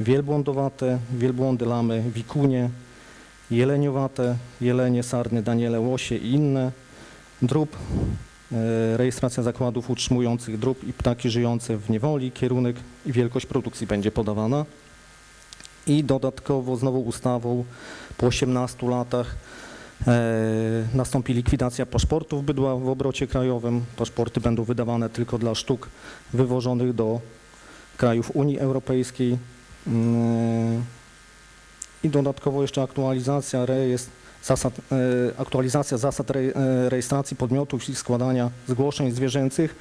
wielbłądowate, wielbłądy, lamy, wikunie, jeleniowate, jelenie, sarny, daniele, łosie i inne, drób, rejestracja zakładów utrzymujących drób i ptaki żyjące w niewoli, kierunek i wielkość produkcji będzie podawana. I dodatkowo z nową ustawą po 18 latach e, nastąpi likwidacja paszportów bydła w obrocie krajowym. Paszporty będą wydawane tylko dla sztuk wywożonych do krajów Unii Europejskiej. Mm, I dodatkowo jeszcze aktualizacja rejestr, zasad, e, aktualizacja zasad e, rejestracji podmiotów i składania zgłoszeń zwierzęcych.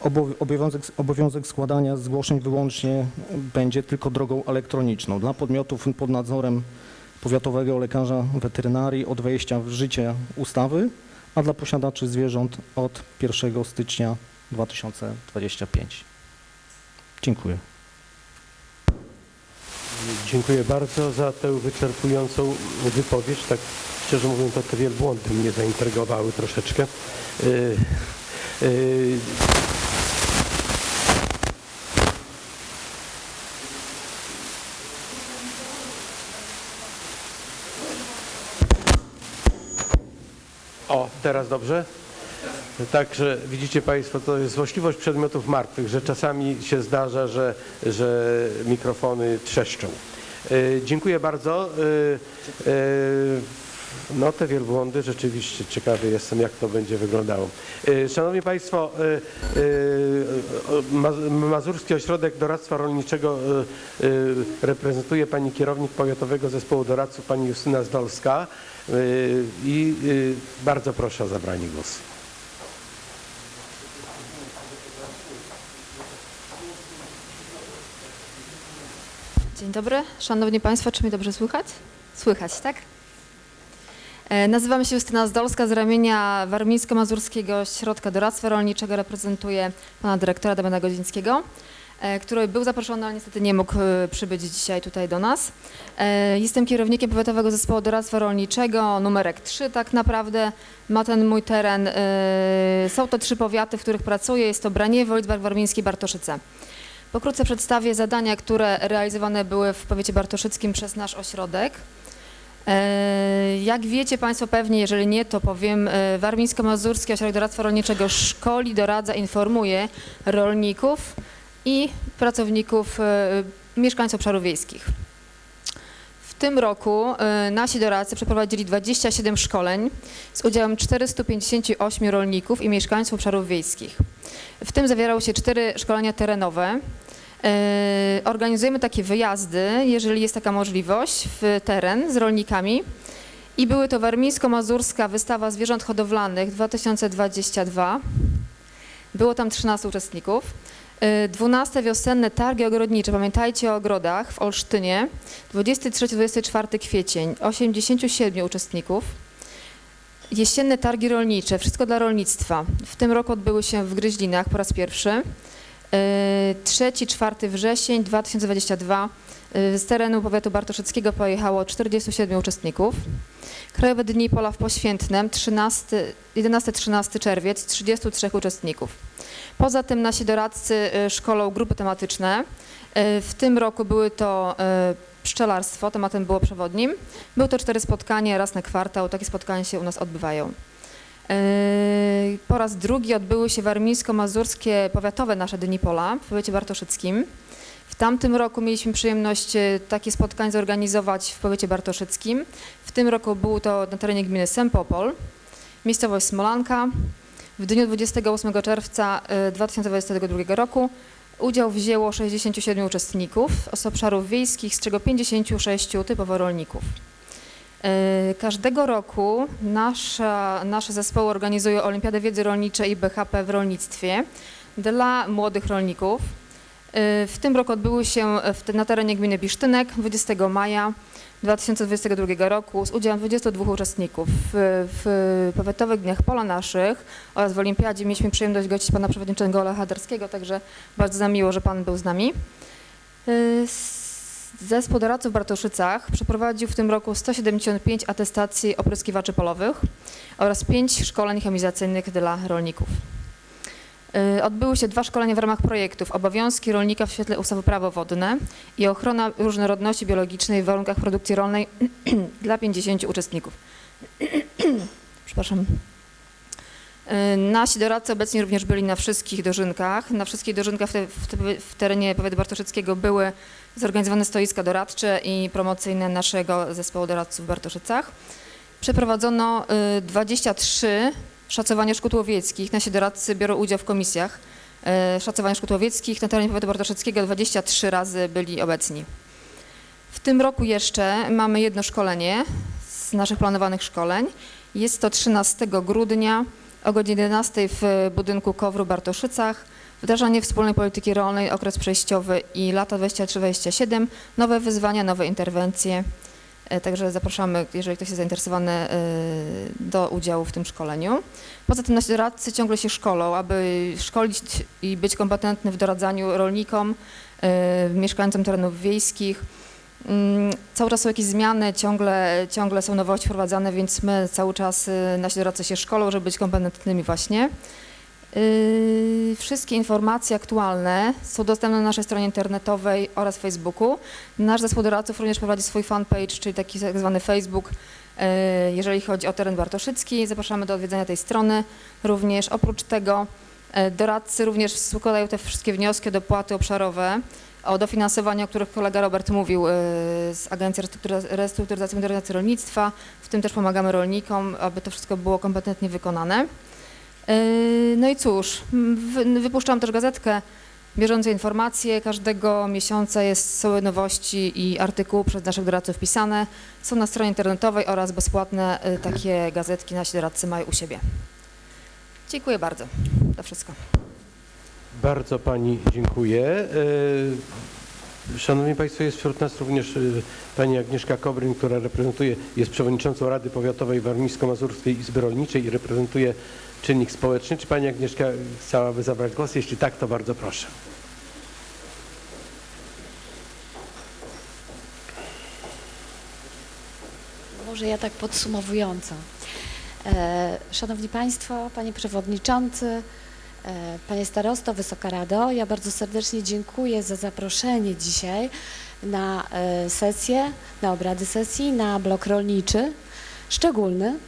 Obo- Obowiązek, obowiązek składania zgłoszeń wyłącznie będzie tylko drogą elektroniczną. Dla podmiotów pod nadzorem powiatowego lekarza weterynarii od wejścia w życie ustawy, a dla posiadaczy zwierząt od 1 stycznia 2025. Dziękuję. Dziękuję bardzo za tę wyczerpującą wypowiedź. Tak szczerze mówiąc, to te wielbłądy mnie zaintrygowały troszeczkę. Yy, yy, O, teraz dobrze? Także widzicie Państwo, to jest złośliwość przedmiotów martwych, że czasami się zdarza, że, że mikrofony trzeszczą. E, dziękuję bardzo. E, e, No te wielbłądy rzeczywiście ciekawy jestem, jak to będzie wyglądało. Szanowni Państwo, Ma- Mazurski Ośrodek Doradztwa Rolniczego reprezentuje pani kierownik Powiatowego Zespołu Doradców, pani Justyna Zdolska i bardzo proszę o zabranie głosu. Dzień dobry, Szanowni Państwo, czy mnie dobrze słychać? Słychać, tak? E, Nazywam się Justyna Zdolska z ramienia Warmińsko-Mazurskiego Środka Doradztwa Rolniczego. Reprezentuję pana dyrektora Damiana Godzińskiego, e, który był zaproszony, ale niestety nie mógł e, przybyć dzisiaj tutaj do nas. Jestem kierownikiem Powiatowego Zespołu Doradztwa Rolniczego, numerek 3 tak naprawdę. Ma ten mój teren. Są to trzy powiaty, w których pracuję. Jest to Braniewo, Lidzbark Warmiński, Bartoszyce. Pokrótce przedstawię zadania, które realizowane były w powiecie bartoszyckim przez nasz ośrodek. E, Jak wiecie Państwo pewnie, jeżeli nie, to powiem, e, Warmińsko-Mazurski Ośrodek Doradztwa Rolniczego szkoli, doradza, informuje rolników i pracowników, e, mieszkańców obszarów wiejskich. Tym roku e, nasi doradcy przeprowadzili 27 szkoleń z udziałem 458 rolników i mieszkańców obszarów wiejskich. W tym zawierały się cztery szkolenia terenowe. E, Organizujemy takie wyjazdy, jeżeli jest taka możliwość, w teren z rolnikami. I były to Warmińsko-Mazurska Wystawa Zwierząt Hodowlanych 2022. Było tam 13 uczestników. E, 12 wiosenne targi ogrodnicze, pamiętajcie o ogrodach w Olsztynie, 23-24 kwiecień, 87 uczestników. Jesienne targi rolnicze, wszystko dla rolnictwa. W tym roku odbyły się w Gryźlinach po raz pierwszy. 3-4 wrzesień 2022 y, z terenu powiatu bartoszyckiego pojechało 47 uczestników. Krajowe Dni Pola w Poświętnem 13 11-13 czerwiec 33 uczestników. Poza tym nasi doradcy y, szkolą grupy tematyczne. Y, W tym roku były to y, pszczelarstwo, tematem było przewodnim. Były to cztery spotkania raz na kwartał, takie spotkania się u nas odbywają. Po raz drugi odbyły się warmińsko-mazurskie powiatowe nasze Dni Pola w powiecie bartoszyckim. W tamtym roku mieliśmy przyjemność takie spotkanie zorganizować w powiecie bartoszyckim. W tym roku było to na terenie gminy Sempopol, miejscowość Smolanka. W dniu 28 czerwca e, 2022 roku udział wzięło 67 uczestników z obszarów wiejskich, z czego 56 typowo rolników. E, Każdego roku nasza, nasze zespoły organizują Olimpiadę Wiedzy Rolniczej i BHP w rolnictwie dla młodych rolników. E, W tym roku odbyły się na terenie gminy Bisztynek 20 maja 2022 roku z udziałem 22 uczestników. W, w powiatowych dniach pola naszych oraz w Olimpiadzie mieliśmy przyjemność gościć pana przewodniczącego Lecha Darskiego, także bardzo nam miło, że pan był z nami. S- Zespół doradców w Bartoszycach przeprowadził w tym roku 175 atestacji opryskiwaczy polowych oraz 5 szkoleń chemizacyjnych dla rolników. Y, Odbyły się dwa szkolenia w ramach projektów Obowiązki rolnika w świetle ustawy Prawo wodne i Ochrona różnorodności biologicznej w warunkach produkcji rolnej [clears throat] dla 50 uczestników. [clears throat] Przepraszam. Y, Nasi doradcy obecnie również byli na wszystkich dożynkach. Na wszystkich dożynkach w, te, w, te, w terenie powiatu bartoszyckiego były zorganizowane stoiska doradcze i promocyjne naszego zespołu doradców w Bartoszycach. Przeprowadzono y, 23 szacowania szkód łowieckich. Nasi doradcy biorą udział w komisjach y, szacowania szkód łowieckich. Na terenie powiatu bartoszyckiego 23 razy byli obecni. W tym roku jeszcze mamy jedno szkolenie z naszych planowanych szkoleń. Jest to 13 grudnia o godzinie 11 w budynku Kowru Bartoszycach. Wdrażanie wspólnej polityki rolnej, okres przejściowy i lata 23-27, nowe wyzwania, nowe interwencje. E, Także zapraszamy, jeżeli ktoś jest zainteresowany, e, do udziału w tym szkoleniu. Poza tym nasi doradcy ciągle się szkolą, aby szkolić i być kompetentny w doradzaniu rolnikom, e, mieszkańcom terenów wiejskich. Mm, Cały czas są jakieś zmiany, ciągle, ciągle są nowości wprowadzane, więc my cały czas, nasi doradcy się szkolą, żeby być kompetentnymi właśnie. Yy, Wszystkie informacje aktualne są dostępne na naszej stronie internetowej oraz Facebooku. Nasz zespół doradców również prowadzi swój fanpage, czyli taki tak zwany Facebook, yy, jeżeli chodzi o teren bartoszycki. Zapraszamy do odwiedzenia tej strony. Również oprócz tego E, Doradcy również składają te wszystkie wnioski o dopłaty obszarowe, o dofinansowanie, o których kolega Robert mówił z Agencji Restrukturyza- Restrukturyzacji i Modernizacji Rolnictwa. W tym też pomagamy rolnikom, aby to wszystko było kompetentnie wykonane. E, No i cóż, wypuszczam też gazetkę Bieżące informacje każdego miesiąca jest, są nowości i artykuły przez naszych doradców pisane. Są na stronie internetowej oraz bezpłatne y, takie gazetki nasi doradcy mają u siebie. Dziękuję bardzo. To wszystko. Bardzo Pani dziękuję. E, Szanowni Państwo, jest wśród nas również e, Pani Agnieszka Kobryn, która reprezentuje, jest przewodniczącą Rady Powiatowej Warmińsko-Mazurskiej Izby Rolniczej i reprezentuje czynnik społeczny. Czy Pani Agnieszka chciałaby zabrać głos? Jeśli tak, to bardzo proszę. Może ja tak podsumowująco. E, Szanowni Państwo, Panie Przewodniczący, e, Panie Starosto, Wysoka Rado, ja bardzo serdecznie dziękuję za zaproszenie dzisiaj na e, sesję, na obrady sesji, na blok rolniczy szczególny.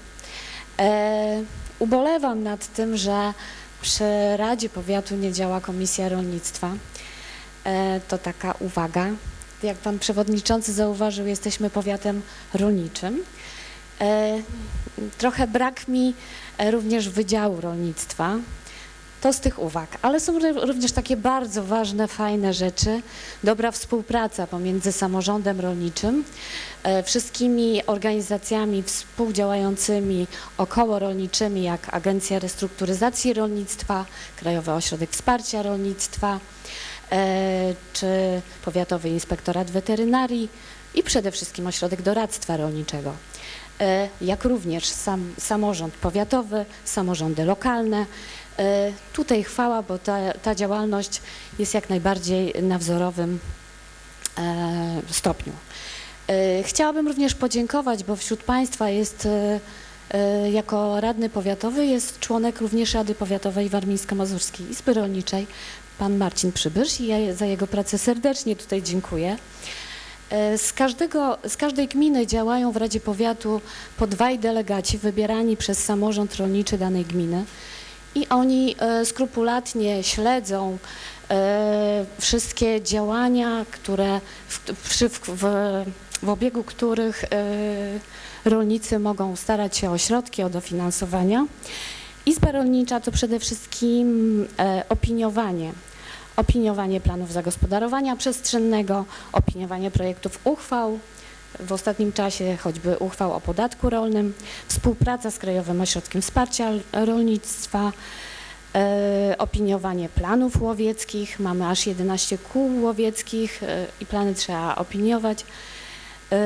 Ubolewam nad tym, że przy Radzie Powiatu nie działa Komisja Rolnictwa. E, To taka uwaga. Jak Pan Przewodniczący zauważył, jesteśmy powiatem rolniczym. E, Trochę brak mi e, również Wydziału Rolnictwa. To z tych uwag, ale są ró- również takie bardzo ważne, fajne rzeczy. Dobra współpraca pomiędzy samorządem rolniczym, e, wszystkimi organizacjami współdziałającymi około rolniczymi, jak Agencja Restrukturyzacji Rolnictwa, Krajowy Ośrodek Wsparcia Rolnictwa, e, czy Powiatowy Inspektorat Weterynarii i przede wszystkim Ośrodek Doradztwa Rolniczego, e, jak również sam, samorząd powiatowy, samorządy lokalne. E, Tutaj chwała, bo ta, ta działalność jest jak najbardziej na wzorowym e, stopniu. E, Chciałabym również podziękować, bo wśród Państwa jest jako radny powiatowy jest członek również Rady Powiatowej Warmińsko-Mazurskiej Izby Rolniczej, pan Marcin Przybysz i ja za jego pracę serdecznie tutaj dziękuję. Z, każdego, z każdej gminy działają w Radzie Powiatu po dwaj delegaci wybierani przez samorząd rolniczy danej gminy i oni e, skrupulatnie śledzą e, wszystkie działania, które w, w, w, w obiegu których e, rolnicy mogą starać się o środki, o dofinansowania. Izba rolnicza to przede wszystkim opiniowanie. Opiniowanie planów zagospodarowania przestrzennego, opiniowanie projektów uchwał, w ostatnim czasie choćby uchwał o podatku rolnym, współpraca z Krajowym Ośrodkiem Wsparcia Rolnictwa, e, opiniowanie planów łowieckich. Mamy aż 11 kół łowieckich e, i plany trzeba opiniować. E,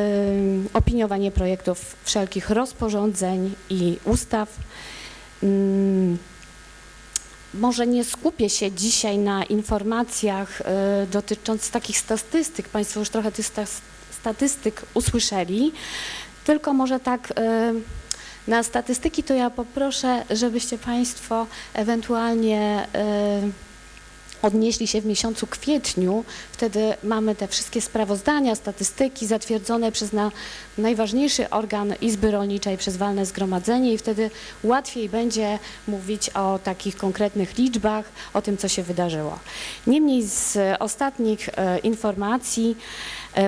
opiniowanie projektów wszelkich rozporządzeń i ustaw. Mm, Może nie skupię się dzisiaj na informacjach dotyczących takich statystyk. Państwo już trochę tych sta- statystyk usłyszeli, tylko może tak e, na statystyki to ja poproszę, żebyście Państwo ewentualnie e, odnieśli się w miesiącu kwietniu. Wtedy mamy te wszystkie sprawozdania, statystyki zatwierdzone przez na, najważniejszy organ Izby Rolniczej, przez walne zgromadzenie i wtedy łatwiej będzie mówić o takich konkretnych liczbach, o tym, co się wydarzyło. Niemniej z ostatnich e, informacji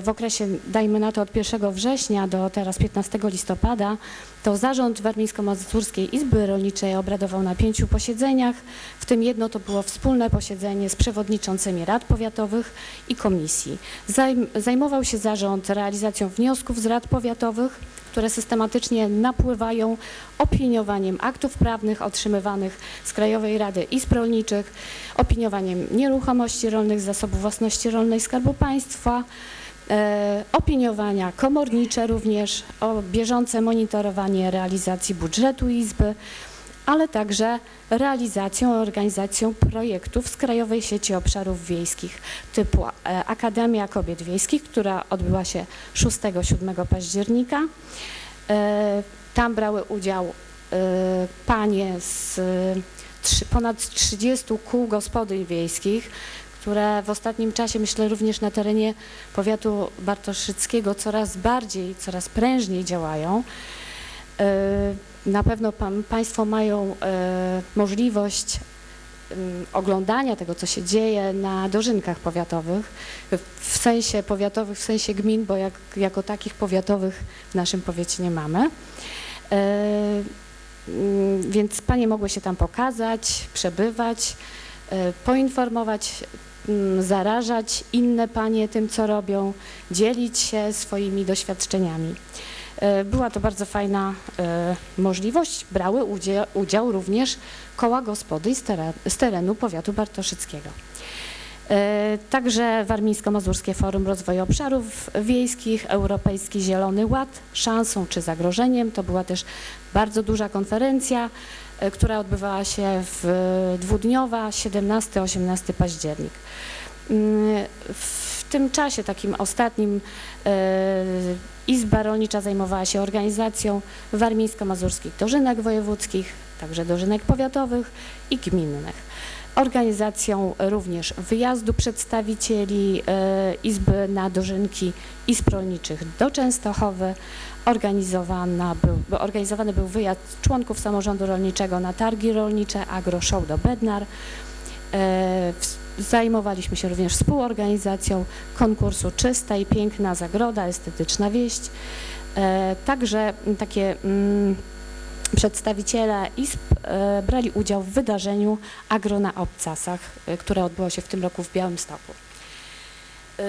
w okresie, dajmy na to od 1 września do teraz 15 listopada, to Zarząd Warmińsko-Mazurskiej Izby Rolniczej obradował na pięciu posiedzeniach, w tym jedno to było wspólne posiedzenie z przewodniczącymi rad powiatowych i komisji. Zajm, zajmował się zarząd realizacją wniosków z rad powiatowych, które systematycznie napływają opiniowaniem aktów prawnych otrzymywanych z Krajowej Rady Izb Rolniczych, opiniowaniem nieruchomości rolnych, zasobów własności rolnej Skarbu Państwa, e, opiniowania komornicze również, o bieżące monitorowanie realizacji budżetu Izby, ale także realizacją, organizacją projektów z Krajowej Sieci Obszarów Wiejskich typu e, Akademia Kobiet Wiejskich, która odbyła się 6-7 października. E, Tam brały udział e, panie z e, ponad 30 kół gospodyń wiejskich, które w ostatnim czasie, myślę również na terenie powiatu bartoszyckiego coraz bardziej, coraz prężniej działają. E, Na pewno pan, Państwo mają e, możliwość ym, oglądania tego, co się dzieje na dożynkach powiatowych, w- sensie powiatowych, w sensie gmin, bo jak, jako takich powiatowych w naszym powiecie nie mamy. E, mm, Więc panie mogły się tam pokazać, przebywać, poinformować, mm, zarażać inne panie tym, co robią, dzielić się swoimi doświadczeniami. E, Była to bardzo fajna e, możliwość. Brały udział, udział również koła gospody z, teren, z terenu powiatu bartoszyckiego. E, Także Warmińsko-Mazurskie Forum Rozwoju Obszarów Wiejskich, Europejski Zielony Ład, szansą czy zagrożeniem. To była też bardzo duża konferencja, która odbywała się w dwudniowa 17-18 październik. Mm, W tym czasie takim ostatnim e, Izba Rolnicza zajmowała się organizacją warmińsko-mazurskich dożynek wojewódzkich, także dożynek powiatowych i gminnych organizacją również wyjazdu przedstawicieli e, Izby na Dożynki Izb Rolniczych do Częstochowy. Organizowana był, organizowany był wyjazd członków samorządu rolniczego na targi rolnicze Agro Show do Bednar. E, Zajmowaliśmy się również współorganizacją konkursu Czysta i Piękna Zagroda, Estetyczna Wieść. E, Także takie mm, przedstawiciele ISP e, brali udział w wydarzeniu Agro na Obcasach, e, które odbyło się w tym roku w Białymstoku. E,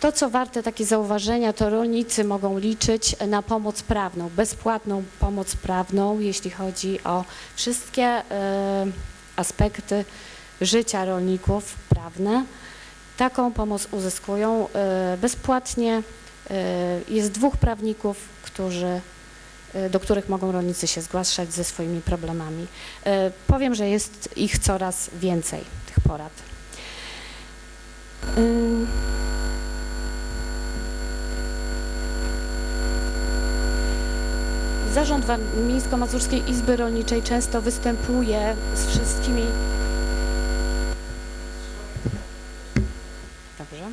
To, co warte takie zauważenia, to rolnicy mogą liczyć na pomoc prawną, bezpłatną pomoc prawną, jeśli chodzi o wszystkie aspekty życia rolników prawne. Taką pomoc uzyskują bezpłatnie. E, Jest dwóch prawników, którzy, e, do których mogą rolnicy się zgłaszać ze swoimi problemami. E, Powiem, że jest ich coraz więcej, tych porad. Zarząd Warmińsko-Mazurskiej Izby Rolniczej często występuje z wszystkimi. Dobrze.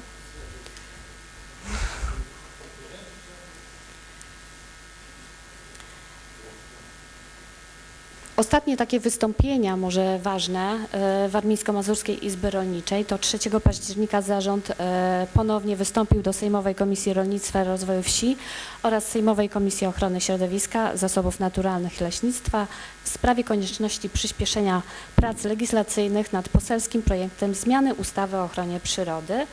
Ostatnie takie wystąpienia, może ważne, e, Warmińsko-Mazurskiej Izby Rolniczej, to 3 października zarząd e, ponownie wystąpił do Sejmowej Komisji Rolnictwa i Rozwoju Wsi oraz Sejmowej Komisji Ochrony Środowiska, Zasobów Naturalnych i Leśnictwa w sprawie konieczności przyspieszenia prac legislacyjnych nad poselskim projektem zmiany ustawy o ochronie przyrody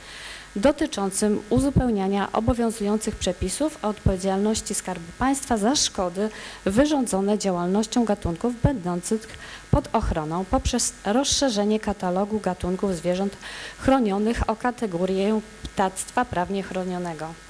dotyczącym uzupełniania obowiązujących przepisów o odpowiedzialności Skarbu Państwa za szkody wyrządzone działalnością gatunków będących pod ochroną poprzez rozszerzenie katalogu gatunków zwierząt chronionych o kategorię ptactwa prawnie chronionego.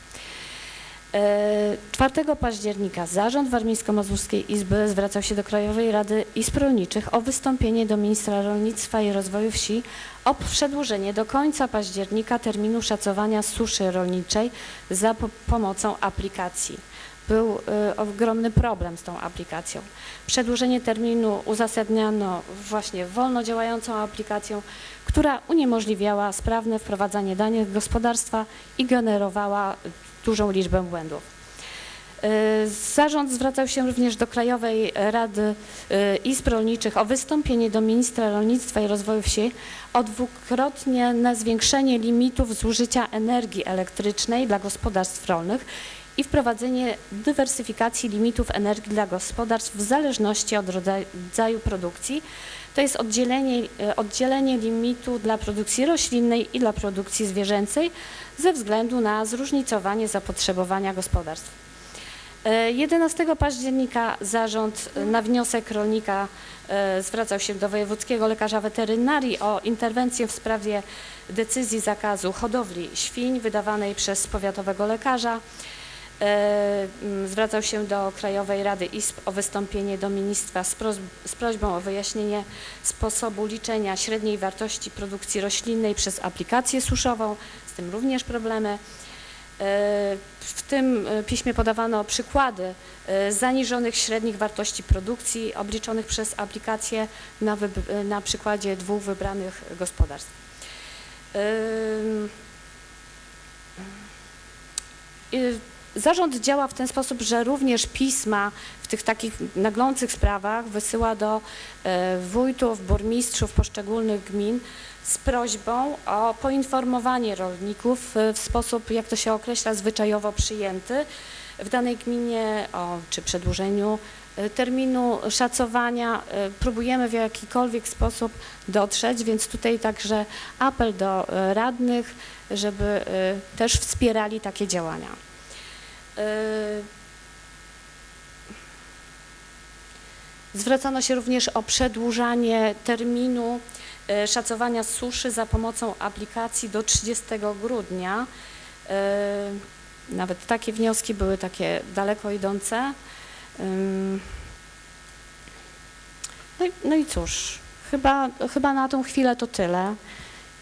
E, 4 października Zarząd Warmińsko-Mazurskiej Izby zwracał się do Krajowej Rady Izb Rolniczych o wystąpienie do Ministra Rolnictwa i Rozwoju Wsi o przedłużenie do końca października terminu szacowania suszy rolniczej za po pomocą aplikacji. Był e, ogromny problem z tą aplikacją. Przedłużenie terminu uzasadniano właśnie wolno działającą aplikacją, która uniemożliwiała sprawne wprowadzanie danych gospodarstwa i generowała dużą liczbę błędów. E, Zarząd zwracał się również do Krajowej Rady e, Izb Rolniczych o wystąpienie do Ministra Rolnictwa i Rozwoju Wsi o dwukrotnie na zwiększenie limitów zużycia energii elektrycznej dla gospodarstw rolnych i wprowadzenie dywersyfikacji limitów energii dla gospodarstw w zależności od rodzaju produkcji. To jest oddzielenie, e, oddzielenie limitu dla produkcji roślinnej i dla produkcji zwierzęcej ze względu na zróżnicowanie zapotrzebowania gospodarstw. E, 11 października zarząd e, na wniosek rolnika e, zwracał się do wojewódzkiego lekarza weterynarii o interwencję w sprawie decyzji zakazu hodowli świń wydawanej przez powiatowego lekarza. E, Zwracał się do Krajowej Rady Izb o wystąpienie do ministra z, z prośbą o wyjaśnienie sposobu liczenia średniej wartości produkcji roślinnej przez aplikację suszową, z tym również problemy. E, W tym e, piśmie podawano przykłady zaniżonych średnich wartości produkcji obliczonych przez aplikację na, na przykładzie dwóch wybranych gospodarstw. Ym, y, Zarząd działa w ten sposób, że również pisma w tych takich naglących sprawach wysyła do e, wójtów, burmistrzów poszczególnych gmin z prośbą o poinformowanie rolników e, w sposób, jak to się określa, zwyczajowo przyjęty w danej gminie o czy przedłużeniu e, terminu szacowania. Próbujemy w jakikolwiek sposób dotrzeć, więc tutaj także apel do radnych, żeby też wspierali takie działania. E, Zwracano się również o przedłużanie terminu e, szacowania suszy za pomocą aplikacji do 30 grudnia. E, Nawet takie wnioski były takie daleko idące. No i, no i cóż, chyba, chyba na tą chwilę to tyle.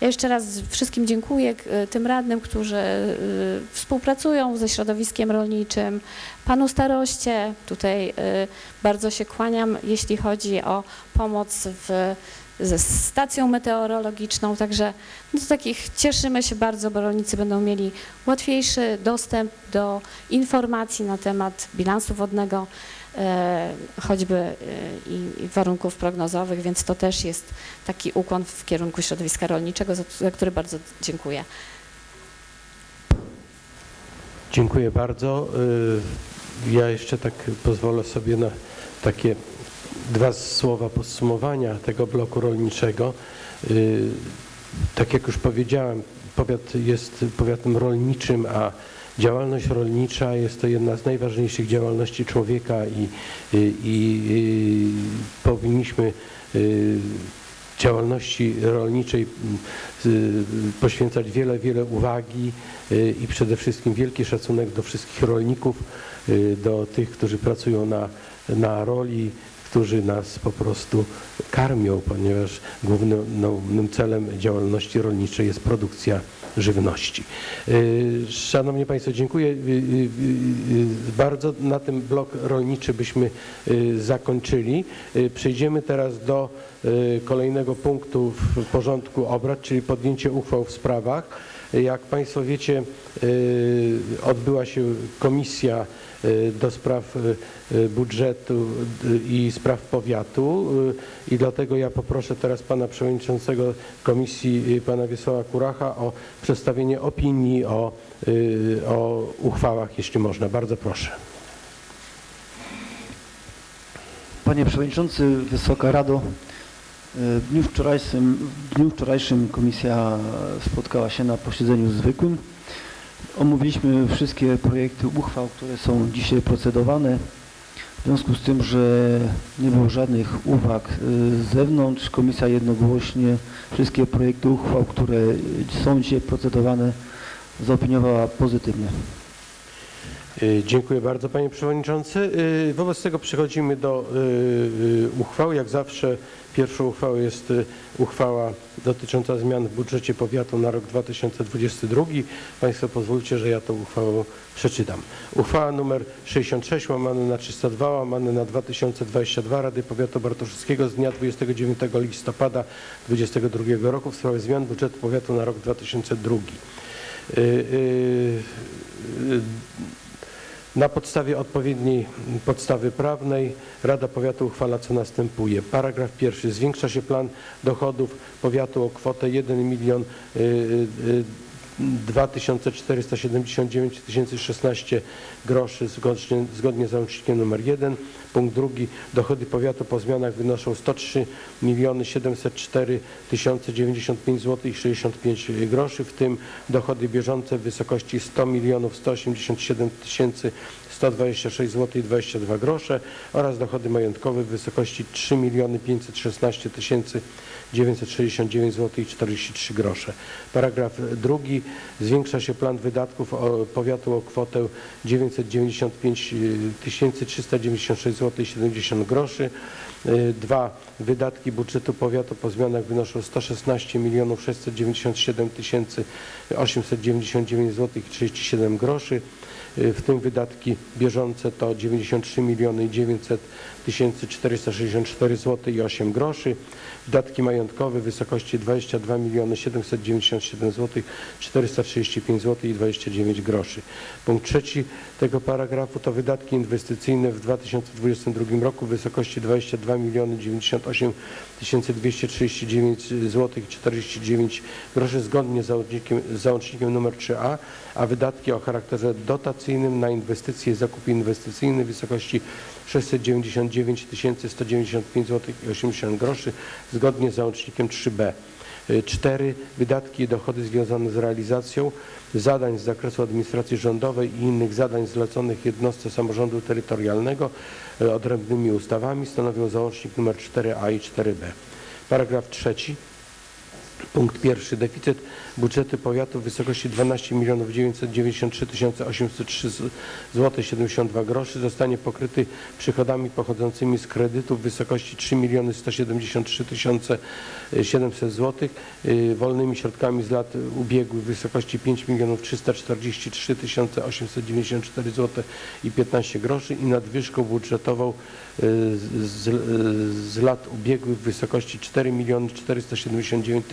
Ja jeszcze raz wszystkim dziękuję k- tym radnym, którzy y, współpracują ze środowiskiem rolniczym, panu staroście. Tutaj y, bardzo się kłaniam, jeśli chodzi o pomoc w, ze stacją meteorologiczną. Także no, z takich cieszymy się bardzo, bo rolnicy będą mieli łatwiejszy dostęp do informacji na temat bilansu wodnego, e, choćby e, i, warunków prognozowych, więc to też jest taki ukłon w kierunku środowiska rolniczego, za, który bardzo dziękuję. Dziękuję bardzo. Y, Ja jeszcze tak pozwolę sobie na takie dwa słowa podsumowania tego bloku rolniczego. Tak jak już powiedziałem, powiat jest powiatem rolniczym, a działalność rolnicza jest to jedna z najważniejszych działalności człowieka i, i, i powinniśmy y, działalności rolniczej y, poświęcać wiele, wiele uwagi y, i przede wszystkim wielki szacunek do wszystkich rolników, do tych, którzy pracują na, na roli, którzy nas po prostu karmią, ponieważ głównym głównym celem działalności rolniczej jest produkcja żywności. Y, Szanowni Państwo, dziękuję y, y, bardzo. Na tym blok rolniczy byśmy zakończyli. Przejdziemy teraz do kolejnego punktu w porządku obrad, czyli podjęcie uchwał w sprawach. Jak Państwo wiecie, y, odbyła się komisja y, do spraw y, budżetu i spraw powiatu i dlatego ja poproszę teraz pana przewodniczącego komisji, pana Wiesława Kuracha o przedstawienie opinii o, o uchwałach, jeśli można. Bardzo proszę. Panie Przewodniczący, Wysoka Rado, w dniu wczorajszym, w dniu wczorajszym komisja spotkała się na posiedzeniu zwykłym. Omówiliśmy wszystkie projekty uchwał, które są dzisiaj procedowane. W związku z tym, że nie było żadnych uwag y, z zewnątrz, komisja jednogłośnie wszystkie projekty uchwał, które są dzisiaj procedowane, zaopiniowała pozytywnie. Y, Dziękuję bardzo panie przewodniczący. Y, Wobec tego przechodzimy do y, y, uchwał. Jak zawsze pierwszą uchwałą jest uchwała dotycząca zmian w budżecie powiatu na rok 2022. Państwo pozwólcie, że ja tą uchwałę przeczytam. Uchwała nr 66 łamane na 302 łamane na 2022 Rady Powiatu Bartoszyckiego z dnia 29 listopada 2022 roku w sprawie zmian budżetu powiatu na rok 2002. Y, y, y, na podstawie odpowiedniej podstawy prawnej Rada Powiatu uchwala co następuje. Paragraf pierwszy. Zwiększa się plan dochodów powiatu o kwotę 1 milion y, y, 2479 016 groszy zgodnie, zgodnie z załącznikiem nr 1. Punkt drugi. Dochody powiatu po zmianach wynoszą 103 miliony 704 095 zł i 65 groszy, w tym dochody bieżące w wysokości 100 milionów 187 tysięcy 126 zł i 22 grosze oraz dochody majątkowe w wysokości 3 miliony 516 tysięcy 969 zł i 43 grosze. Paragraf drugi. Zwiększa się plan wydatków powiatu o kwotę 995 396 zł i 70 groszy. Y, Dwa. Wydatki budżetu powiatu po zmianach wynoszą 116 milionów 697 tysięcy 899 zł i 37 groszy. Y, w tym wydatki bieżące to 93 miliony 900 tysięcy 464 zł i 8 groszy. Wydatki majątkowe w wysokości 22 miliony 797 zł 435 zł i 29 groszy. Punkt trzeci tego paragrafu to wydatki inwestycyjne w 2022 roku w wysokości 22 miliony 98 tysięcy 239 zł i 49 groszy zgodnie z załącznikiem, z załącznikiem nr 3a, a wydatki o charakterze dotacyjnym na inwestycje i zakup inwestycyjny w wysokości 699 tysięcy 195 zł i 80 groszy zgodnie z załącznikiem 3b. 4. Wydatki i dochody związane z realizacją zadań z zakresu administracji rządowej i innych zadań zleconych jednostce samorządu terytorialnego e, odrębnymi ustawami stanowią załącznik nr 4a i 4b. Paragraf trzeci. Punkt pierwszy. Deficyt budżetu powiatu w wysokości 12 milionów 993 803 zł 72 groszy zostanie pokryty przychodami pochodzącymi z kredytów w wysokości 3 miliony 173 700 zł, wolnymi środkami z lat ubiegłych w wysokości 5 milionów 343 894 zł i 15 groszy i nadwyżką budżetową y, z, z, z lat ubiegłych w wysokości 4 miliony 479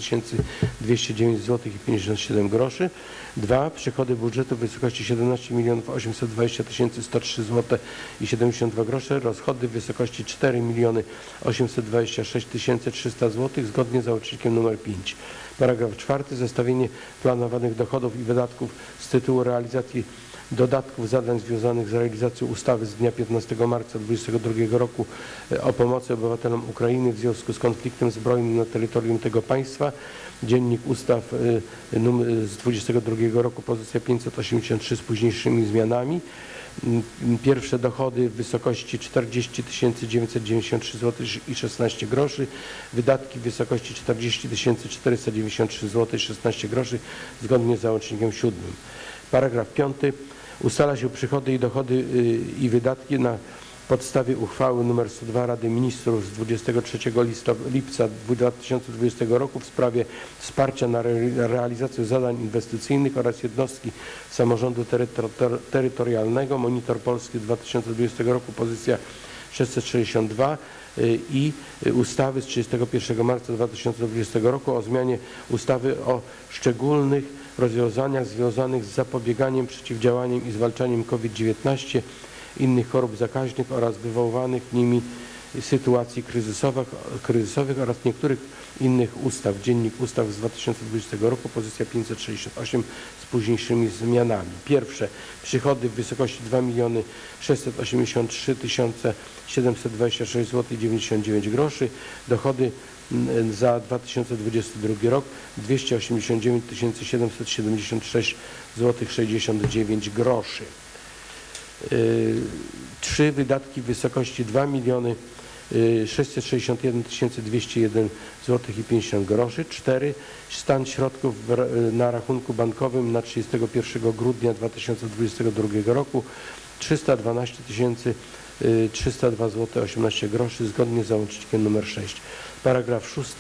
209 zł 57 groszy. Dwa, przychody budżetu w wysokości 17 milionów 820 103 zł i 72 grosze, rozchody w wysokości 4 miliony 826 300 zł zgodnie z załącznikiem nr 5. Paragraf czwarty. Zestawienie planowanych dochodów i wydatków z tytułu realizacji dodatków zadań związanych z realizacją ustawy z dnia 15 marca 2022 roku e, o pomocy obywatelom Ukrainy w związku z konfliktem zbrojnym na terytorium tego państwa. Dziennik Ustaw e, num- z 22 roku, pozycja 583 z późniejszymi zmianami. Mm, Pierwsze dochody w wysokości 40 993 zł i 16 groszy, wydatki w wysokości 40 493 zł i 16 groszy zgodnie z załącznikiem siódmym. Paragraf 5. Ustala się przychody i dochody y, i wydatki na podstawie uchwały nr 102 Rady Ministrów z 23 listo- lipca 2020 roku w sprawie wsparcia na re- realizację zadań inwestycyjnych oraz jednostki samorządu terytor- terytorialnego. Monitor Polski z 2020 roku, pozycja 662 y, i ustawy z 31 marca 2020 roku o zmianie ustawy o szczególnych rozwiązaniach związanych z zapobieganiem, przeciwdziałaniem i zwalczaniem COVID-19, innych chorób zakaźnych oraz wywoływanych nimi sytuacji kryzysowych, kryzysowych oraz niektórych innych ustaw. Dziennik Ustaw z 2020 roku, pozycja 568 z późniejszymi zmianami. Pierwsze, przychody w wysokości 2 miliony 683 726 zł i 99 groszy, dochody za 2022 rok 289 776 zł 69 groszy. Y, Trzy wydatki w wysokości 2 miliony y, 661 201 zł i 50 groszy. Cztery stan środków ra- na rachunku bankowym na 31 grudnia 2022 roku 312 302 zł 18 groszy zgodnie z załącznikiem nr 6. Paragraf 6.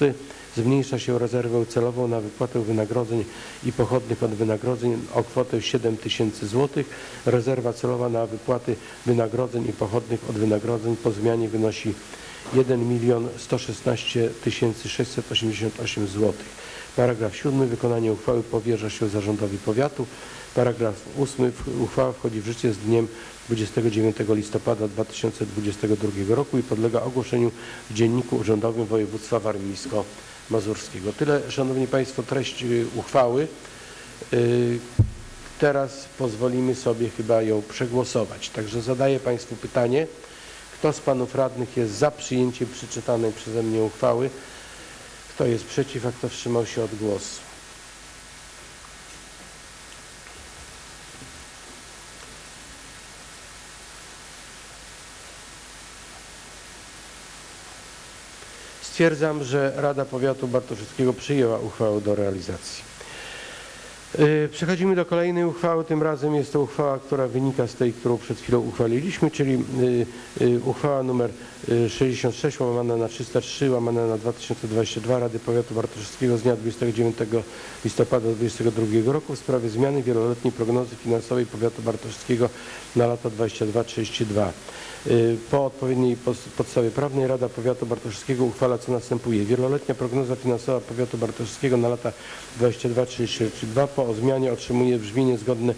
Zmniejsza się rezerwę celową na wypłatę wynagrodzeń i pochodnych od wynagrodzeń o kwotę 7 tysięcy złotych. Rezerwa celowa na wypłaty wynagrodzeń i pochodnych od wynagrodzeń po zmianie wynosi 1 milion 116 688 złotych. Paragraf 7. Wykonanie uchwały powierza się zarządowi powiatu. Paragraf 8. W- Uchwała wchodzi w życie z dniem 29 listopada 2022 roku i podlega ogłoszeniu w Dzienniku Urzędowym Województwa Warmińsko-Mazurskiego. Tyle, Szanowni Państwo, treść y, uchwały. Y, Teraz pozwolimy sobie chyba ją przegłosować. Także zadaję Państwu pytanie, kto z Panów Radnych jest za przyjęciem przeczytanej przeze mnie uchwały? Kto jest przeciw, a kto wstrzymał się od głosu? Stwierdzam, że Rada Powiatu Bartoszyckiego przyjęła uchwałę do realizacji. Y, Przechodzimy do kolejnej uchwały. Tym razem jest to uchwała, która wynika z tej, którą przed chwilą uchwaliliśmy, czyli y, y, uchwała numer y, 66 łamana na 303 łamana na 2022 Rady Powiatu Bartoszewskiego z dnia 29 listopada 2022 roku w sprawie zmiany wieloletniej prognozy finansowej Powiatu Bartoszewskiego na lata 22-32. Y, Po odpowiedniej podstawie prawnej Rada Powiatu Bartoszewskiego uchwala co następuje. Wieloletnia prognoza finansowa Powiatu Bartoszewskiego na lata 22-32 po zmianie otrzymuje brzmienie zgodne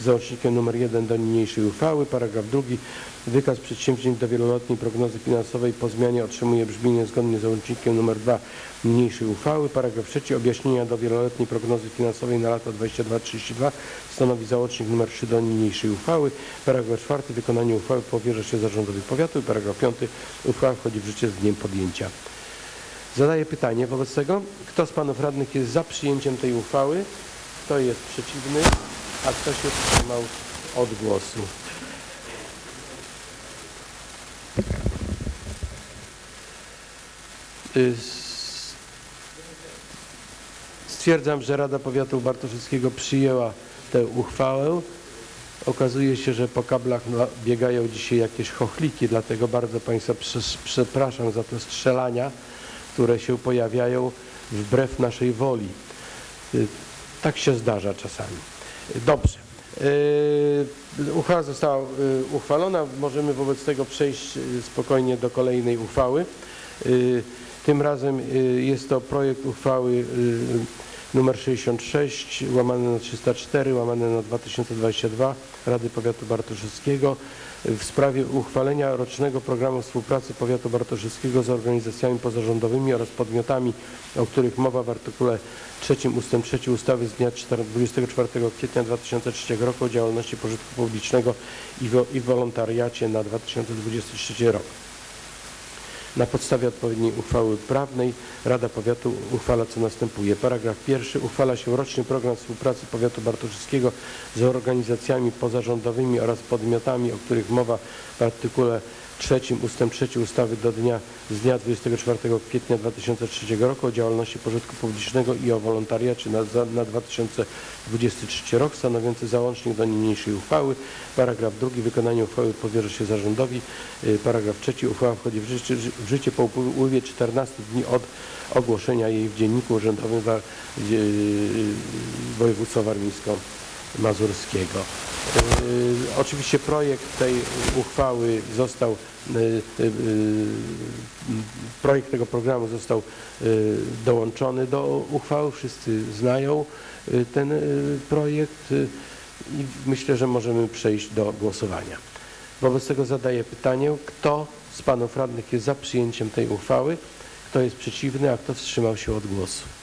z załącznikiem nr 1 do niniejszej uchwały. Paragraf drugi. Wykaz przedsięwzięć do wieloletniej prognozy finansowej po zmianie otrzymuje brzmienie zgodnie z załącznikiem nr 2 niniejszej uchwały. Paragraf trzeci. Objaśnienia do wieloletniej prognozy finansowej na lata 22-32 stanowi załącznik nr 3 do niniejszej uchwały. Paragraf czwarty. Wykonanie uchwały powierza się zarządowi powiatu. Paragraf piąty. Uchwała wchodzi w życie z dniem podjęcia. Zadaję pytanie wobec tego, kto z panów radnych jest za przyjęciem tej uchwały, kto jest przeciwny, a kto się wstrzymał od głosu. Y, Stwierdzam, że Rada Powiatu Bartoszewskiego przyjęła tę uchwałę. Okazuje się, że po kablach biegają dzisiaj jakieś chochliki, dlatego bardzo Państwa przepraszam za te strzelania, które się pojawiają wbrew naszej woli. Tak się zdarza czasami. Dobrze. Y, Uchwała została y, uchwalona. Możemy wobec tego przejść y, spokojnie do kolejnej uchwały. Tym razem jest to projekt uchwały numer 66 łamane na 304 łamane na 2022 Rady Powiatu Bartoszewskiego w sprawie uchwalenia rocznego programu współpracy Powiatu Bartoszewskiego z organizacjami pozarządowymi oraz podmiotami, o których mowa w artykule 3 ust. 3 ustawy z dnia 4 24 kwietnia 2003 roku o działalności pożytku publicznego i, i wolontariacie na 2023 rok. Na podstawie odpowiedniej uchwały prawnej Rada Powiatu uchwala co następuje. Paragraf pierwszy. Uchwala się roczny program współpracy Powiatu Bartoszewskiego z organizacjami pozarządowymi oraz podmiotami, o których mowa w artykule 3 ust. 3 ustawy do dnia z dnia 24 kwietnia 2003 roku o działalności pożytku publicznego i o wolontariacie na, na 2023 rok stanowiący załącznik do niniejszej uchwały. Paragraf drugi. Wykonanie uchwały powierza się zarządowi. Y, Paragraf trzeci. Uchwała wchodzi w życie, w życie po upływie 14 dni od ogłoszenia jej w Dzienniku Urzędowym wa- y, województwa warmińsko-mazurskiego. Y, Oczywiście projekt tej uchwały został, projekt tego programu został y, dołączony do uchwały. Wszyscy znają y, ten y, projekt y, i myślę, że możemy przejść do głosowania. Wobec tego zadaję pytanie, kto z panów radnych jest za przyjęciem tej uchwały, kto jest przeciwny, a kto wstrzymał się od głosu.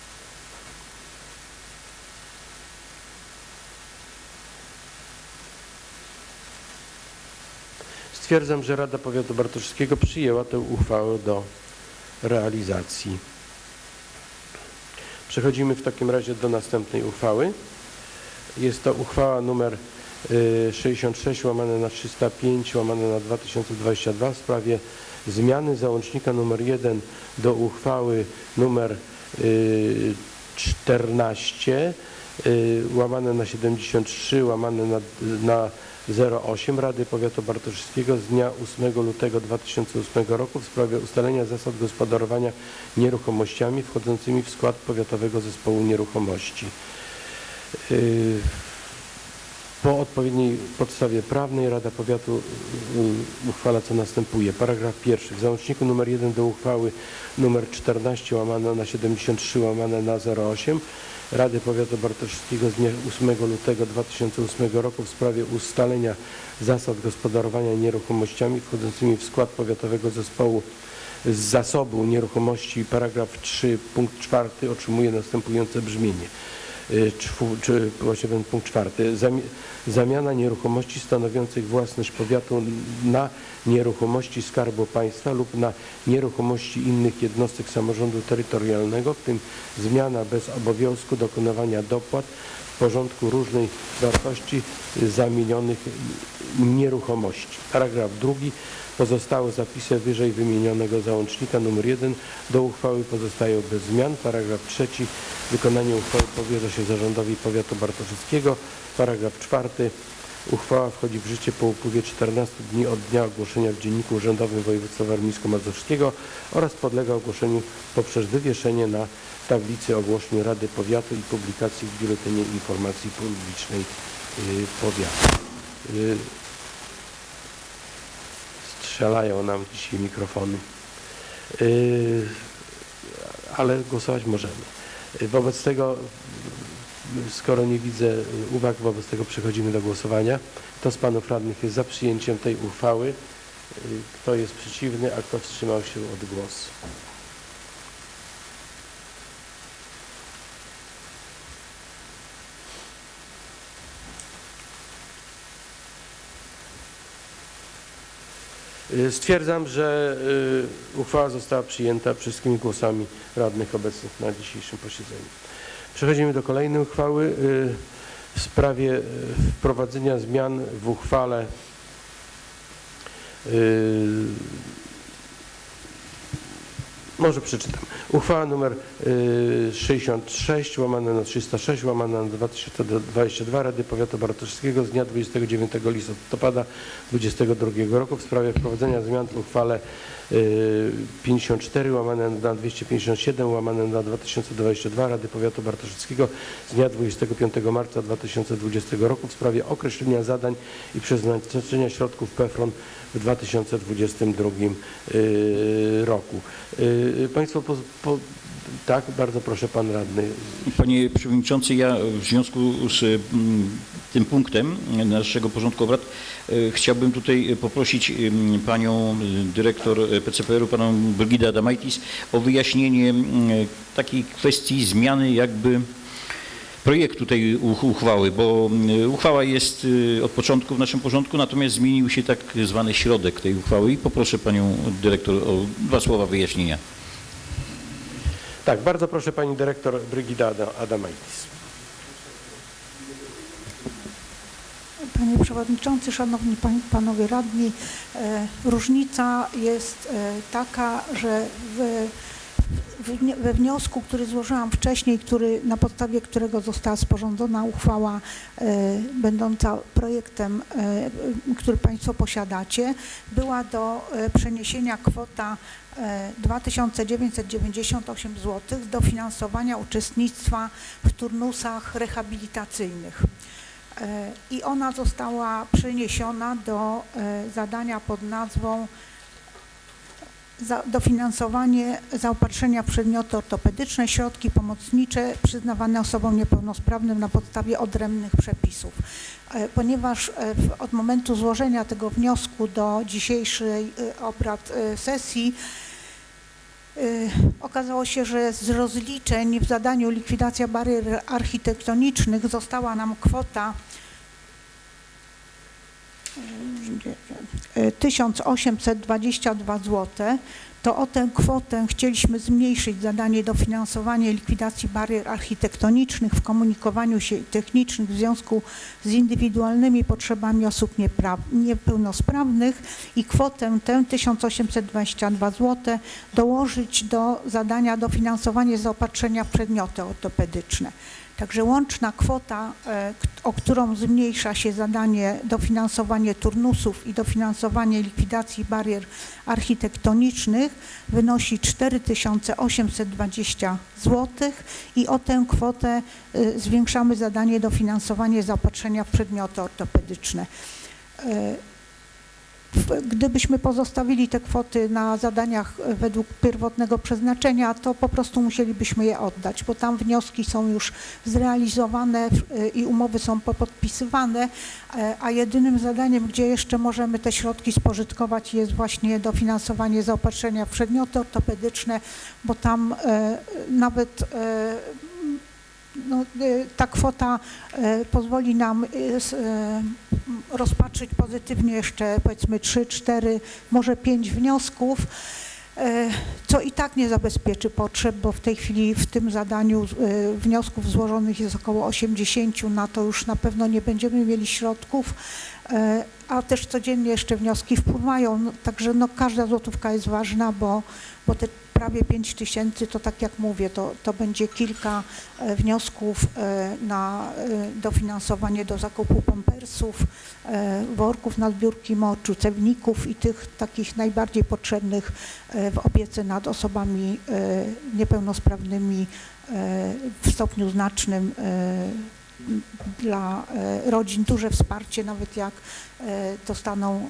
Stwierdzam, że Rada Powiatu Bartoszewskiego przyjęła tę uchwałę do realizacji. Przechodzimy w takim razie do następnej uchwały. Jest to uchwała numer y, 66 łamane na 305 łamane na 2022 w sprawie zmiany załącznika numer 1 do uchwały numer y, 14 y, łamane na 73 łamane na, na 08 Rady Powiatu Bartoszewskiego z dnia 8 lutego 2008 roku w sprawie ustalenia zasad gospodarowania nieruchomościami wchodzącymi w skład Powiatowego Zespołu Nieruchomości. Y, Po odpowiedniej podstawie prawnej Rada Powiatu uchwala co następuje. Paragraf pierwszy. W załączniku nr 1 do uchwały nr 14 łamane na 73 łamane na 08 Rady Powiatu Bartoszewskiego z dnia 8 lutego 2008 roku w sprawie ustalenia zasad gospodarowania nieruchomościami wchodzącymi w skład Powiatowego Zespołu z zasobu nieruchomości paragraf 3 punkt 4 otrzymuje następujące brzmienie. Y, czy właśnie ten punkt czwarty. Zami- Zamiana nieruchomości stanowiących własność powiatu na nieruchomości Skarbu Państwa lub na nieruchomości innych jednostek samorządu terytorialnego, w tym zmiana bez obowiązku dokonywania dopłat w porządku różnej wartości y, zamienionych nieruchomości. Paragraf drugi. Pozostałe zapisy wyżej wymienionego załącznika nr 1 do uchwały pozostają bez zmian. Paragraf trzeci. Wykonanie uchwały powierza się zarządowi powiatu bartoszyckiego. Paragraf czwarty. Uchwała wchodzi w życie po upływie 14 dni od dnia ogłoszenia w Dzienniku Urzędowym Województwa Warmińsko-Mazurskiego oraz podlega ogłoszeniu poprzez wywieszenie na tablicy ogłoszeń Rady Powiatu i publikacji w Biuletynie Informacji Publicznej y, Powiatu. Strzelają nam dzisiaj mikrofony, Y, ale głosować możemy. Y, Wobec tego Skoro nie widzę uwag, wobec tego przechodzimy do głosowania. Kto z panów radnych jest za przyjęciem tej uchwały? Y, Kto jest przeciwny, a kto wstrzymał się od głosu? Stwierdzam, że y, uchwała została przyjęta wszystkimi głosami radnych obecnych na dzisiejszym posiedzeniu. Przechodzimy do kolejnej uchwały y, w sprawie y, wprowadzenia zmian w uchwale y, może przeczytam. Uchwała nr y, 66 łamane na 306 łamane na 2022 Rady Powiatu Bartoszewskiego z dnia 29 listopada 2022 roku w sprawie wprowadzenia zmian w uchwale y, 54 łamane na 257 łamane na 2022 Rady Powiatu Bartoszewskiego z dnia 25 marca 2020 roku w sprawie określenia zadań i przeznaczenia środków PFRON w 2022 y, roku. Y, Państwo, po, po, tak, bardzo proszę Pan Radny. Panie Przewodniczący, ja w związku z mm, tym punktem naszego porządku obrad e, chciałbym tutaj poprosić Panią y, Dyrektor PCPR-u, Panią Brygidę Adamaitis o wyjaśnienie takiej kwestii zmiany jakby projektu tej uch- uchwały, bo mm, uchwała jest y, od początku w naszym porządku, natomiast zmienił się tak zwany środek tej uchwały i poproszę Panią Dyrektor o dwa słowa wyjaśnienia. Tak, bardzo proszę Pani Dyrektor Brygida Ada- Adamaitis. Panie Przewodniczący, Szanowni Panowie Radni, e, różnica jest e, taka, że w, we wniosku, który złożyłam wcześniej, który, na podstawie którego została sporządzona uchwała e, będąca projektem, e, który Państwo posiadacie, była do e, przeniesienia kwota e, 2998 zł do finansowania uczestnictwa w turnusach rehabilitacyjnych. I ona została przeniesiona do zadania pod nazwą za, dofinansowanie zaopatrzenia w przedmioty ortopedyczne, środki pomocnicze przyznawane osobom niepełnosprawnym na podstawie odrębnych przepisów. E, Ponieważ e, od momentu złożenia tego wniosku do dzisiejszej e, obrad sesji Okazało się, że z rozliczeń w zadaniu likwidacja barier architektonicznych została nam kwota 1822 zł. To o tę kwotę chcieliśmy zmniejszyć zadanie dofinansowanie likwidacji barier architektonicznych w komunikowaniu się technicznym w związku z indywidualnymi potrzebami osób niepełnosprawnych i kwotę tę 1822 zł dołożyć do zadania dofinansowanie zaopatrzenia w przedmioty ortopedyczne. Także łączna kwota, e, o którą zmniejsza się zadanie dofinansowanie turnusów i dofinansowanie likwidacji barier architektonicznych wynosi 4820 zł i o tę kwotę e, zwiększamy zadanie dofinansowanie zaopatrzenia w przedmioty ortopedyczne. Gdybyśmy pozostawili te kwoty na zadaniach e, według pierwotnego przeznaczenia, to po prostu musielibyśmy je oddać, bo tam wnioski są już zrealizowane e, i umowy są popodpisywane, e, a jedynym zadaniem, gdzie jeszcze możemy te środki spożytkować jest właśnie dofinansowanie zaopatrzenia w przedmioty ortopedyczne, bo tam nawet no, e, ta kwota e, pozwoli nam e, rozpatrzyć pozytywnie jeszcze powiedzmy 3, 4, może 5 wniosków. co i tak nie zabezpieczy potrzeb, bo w tej chwili w tym zadaniu wniosków złożonych jest około 80, na to już na pewno nie będziemy mieli środków, a też codziennie jeszcze wnioski wpływają, także no każda złotówka jest ważna, bo, bo te prawie 5 tysięcy to tak jak mówię, to, to będzie kilka e, wniosków e, na e, dofinansowanie do zakupu pampersów, e, worków na zbiórki moczu, cewników i tych takich najbardziej potrzebnych w opiece nad osobami niepełnosprawnymi w stopniu znacznym dla rodzin duże wsparcie, nawet jak dostaną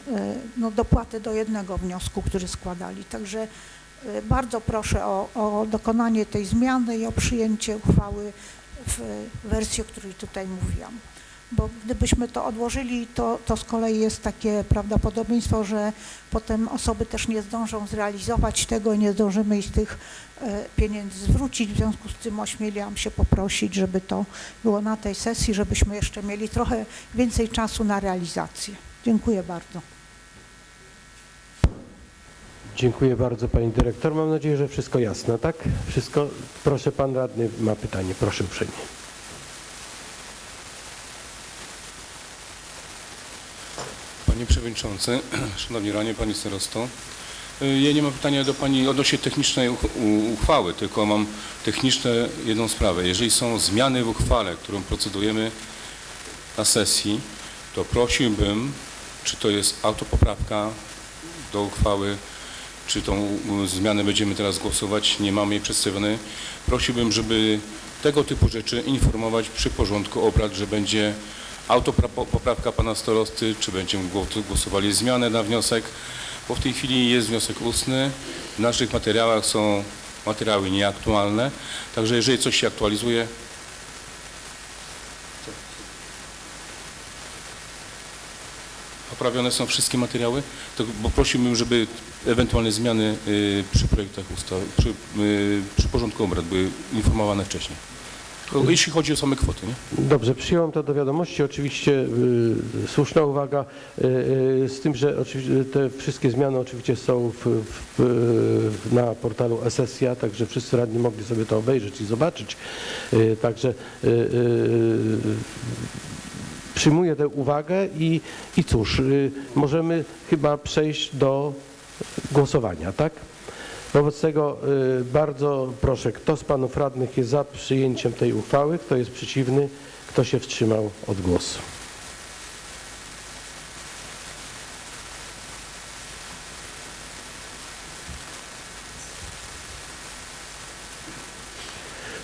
no, dopłatę do jednego wniosku, który składali. Także bardzo proszę o, o dokonanie tej zmiany i o przyjęcie uchwały w wersji, o której tutaj mówiłam. Bo gdybyśmy to odłożyli, to, to z kolei jest takie prawdopodobieństwo, że potem osoby też nie zdążą zrealizować tego i nie zdążymy ich tych e, pieniędzy zwrócić. W związku z tym ośmieliłam się poprosić, żeby to było na tej sesji, żebyśmy jeszcze mieli trochę więcej czasu na realizację. Dziękuję bardzo. Dziękuję bardzo Pani Dyrektor. Mam nadzieję, że wszystko jasne, tak? Wszystko. Proszę Pan Radny ma pytanie. Proszę uprzejmie. Panie Przewodniczący, [clears throat] Szanowni Ranie, Pani Starosto. Y, Ja nie mam pytania do Pani odnośnie technicznej uchwały, tylko mam techniczne jedną sprawę. Jeżeli są zmiany w uchwale, którą procedujemy na sesji, to prosiłbym, czy to jest autopoprawka do uchwały, czy tą zmianę będziemy teraz głosować, nie mamy jej przedstawionej. Prosiłbym, żeby tego typu rzeczy informować przy porządku obrad, że będzie autopoprawka pana starosty, czy będziemy gło- głosowali zmianę na wniosek, bo w tej chwili jest wniosek ustny. W naszych materiałach są materiały nieaktualne, także jeżeli coś się aktualizuje, poprawione są wszystkie materiały, to bo prosiłbym, żeby ewentualne zmiany y, przy projektach ustaw, przy, y, przy porządku obrad były informowane wcześniej. Jeśli chodzi o same kwoty, nie? Dobrze, przyjąłem to do wiadomości. Oczywiście y, słuszna uwaga, y, y, z tym, że oczywiście te wszystkie zmiany oczywiście są w, w, w, na portalu Esesia, także wszyscy radni mogli sobie to obejrzeć i zobaczyć. Y, także przyjmuję tę uwagę i, i cóż, y, możemy chyba przejść do głosowania, tak? Wobec tego y, bardzo proszę, kto z panów radnych jest za przyjęciem tej uchwały, kto jest przeciwny, kto się wstrzymał od głosu.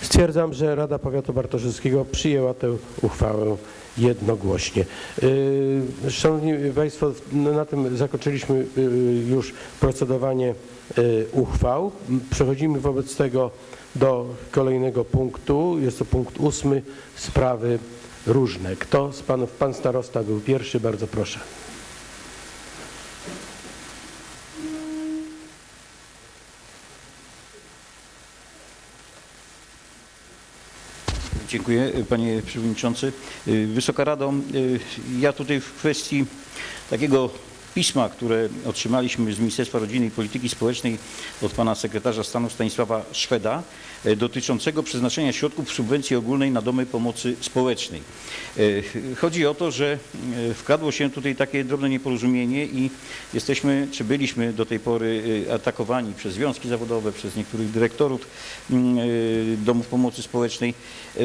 Stwierdzam, że Rada Powiatu Bartoszewskiego przyjęła tę uchwałę jednogłośnie. Yy, Szanowni Państwo, na tym zakończyliśmy yy, już procedowanie yy, uchwał. Przechodzimy wobec tego do kolejnego punktu. Jest to punkt ósmy, sprawy różne. Kto z panów, pan starosta był pierwszy, bardzo proszę. Dziękuję panie przewodniczący. Wysoka Rado, y, ja tutaj w kwestii takiego pisma, które otrzymaliśmy z Ministerstwa Rodziny i Polityki Społecznej od pana sekretarza stanu Stanisława Szweda y, dotyczącego przeznaczenia środków subwencji ogólnej na domy pomocy społecznej. Y, Chodzi o to, że y, wkradło się tutaj takie drobne nieporozumienie i jesteśmy, czy byliśmy do tej pory atakowani przez związki zawodowe, przez niektórych dyrektorów mm, domów pomocy społecznej.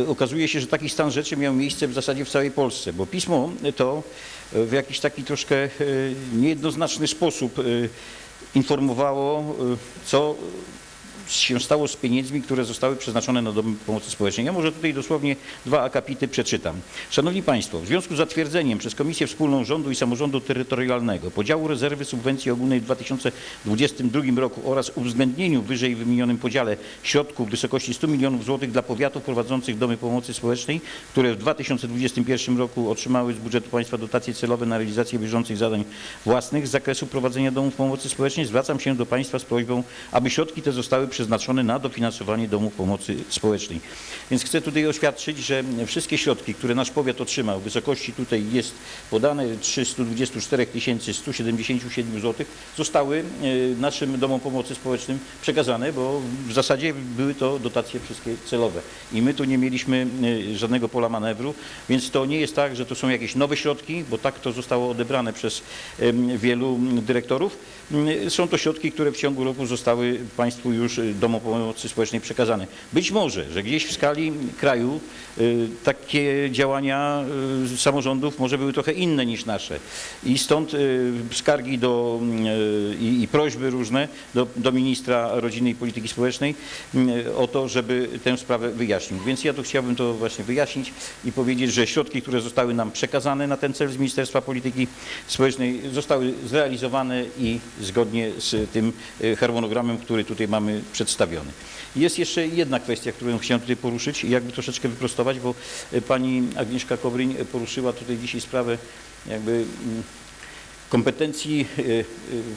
Okazuje się, że taki stan rzeczy miał miejsce w zasadzie w całej Polsce, bo pismo to w jakiś taki troszkę y, niejednoznaczny sposób y, informowało, y, co się stało z pieniędzmi, które zostały przeznaczone na domy pomocy społecznej. Ja może tutaj dosłownie dwa akapity przeczytam. Szanowni Państwo, w związku z zatwierdzeniem przez Komisję Wspólną Rządu i Samorządu Terytorialnego podziału rezerwy subwencji ogólnej w 2022 roku oraz uwzględnieniu wyżej wymienionym podziale środków w wysokości 100 milionów złotych dla powiatów prowadzących domy pomocy społecznej, które w 2021 roku otrzymały z budżetu państwa dotacje celowe na realizację bieżących zadań własnych z zakresu prowadzenia domów pomocy społecznej, zwracam się do Państwa z prośbą, aby środki te zostały przeznaczone na dofinansowanie domów pomocy społecznej. Więc chcę tutaj oświadczyć, że wszystkie środki, które nasz powiat otrzymał w wysokości tutaj jest podane 324 177 zł, zostały e, naszym domom pomocy społecznym przekazane, bo w zasadzie były to dotacje wszystkie celowe. I my tu nie mieliśmy e, żadnego pola manewru, więc to nie jest tak, że to są jakieś nowe środki, bo tak to zostało odebrane przez wielu dyrektorów. Mm, Są to środki, które w ciągu roku zostały Państwu już domom pomocy społecznej przekazane. Być może, że gdzieś w skali kraju takie działania y, samorządów może były trochę inne niż nasze. I stąd y, skargi do, y, i, i prośby różne do, do ministra rodziny i polityki społecznej y, o to, żeby tę sprawę wyjaśnił. Więc ja tu chciałbym to właśnie wyjaśnić i powiedzieć, że środki, które zostały nam przekazane na ten cel z Ministerstwa Polityki Społecznej zostały zrealizowane i zgodnie z tym y, harmonogramem, który tutaj mamy przedstawiony. Jest jeszcze jedna kwestia, którą chciałem tutaj poruszyć i jakby troszeczkę wyprostować, bo y, pani Agnieszka Kowryń y, poruszyła tutaj dzisiaj sprawę jakby mm, kompetencji y,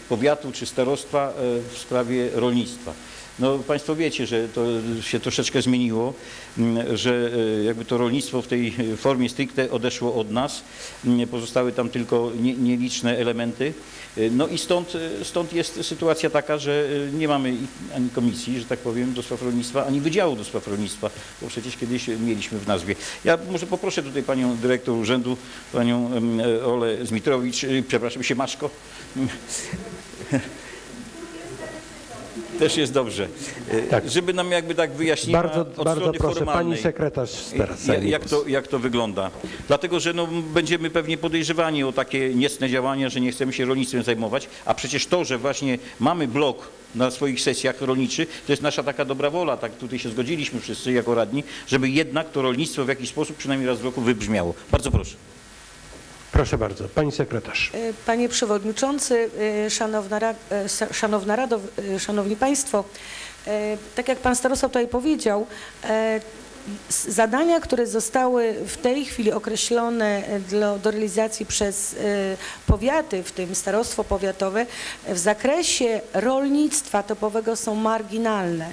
powiatu czy starostwa w sprawie rolnictwa. No Państwo wiecie, że to się troszeczkę zmieniło, mm, że y, jakby to rolnictwo w tej formie stricte odeszło od nas, Mm, pozostały tam tylko nie- nieliczne elementy. Y, No i stąd, y, stąd jest sytuacja taka, że nie mamy ani komisji, że tak powiem, do spraw rolnictwa, ani wydziału do spraw rolnictwa, bo przecież kiedyś mieliśmy w nazwie. Ja może poproszę tutaj panią dyrektor urzędu, panią em, Olę Zmitrowicz, przepraszam, Siemaszko. [laughs] Też jest dobrze. Y, Tak. Żeby nam jakby tak wyjaśniła Bardzo, bardzo proszę, pani sekretarz teraz zajmie Jak to, jak to wygląda? Dlatego, że no, będziemy pewnie podejrzewani o takie niecne działania, że nie chcemy się rolnictwem zajmować, a przecież to, że właśnie mamy blok na swoich sesjach rolniczych, to jest nasza taka dobra wola, tak tutaj się zgodziliśmy wszyscy jako radni, żeby jednak to rolnictwo w jakiś sposób przynajmniej raz w roku wybrzmiało. Bardzo proszę. Proszę bardzo, pani sekretarz. E, Panie Przewodniczący, e, Szanowna, e, Szanowna Rado, Szanowni Państwo, tak jak Pan Starosta tutaj powiedział, zadania, które zostały w tej chwili określone dla, do realizacji przez powiaty, w tym starostwo powiatowe, w zakresie rolnictwa topowego są marginalne.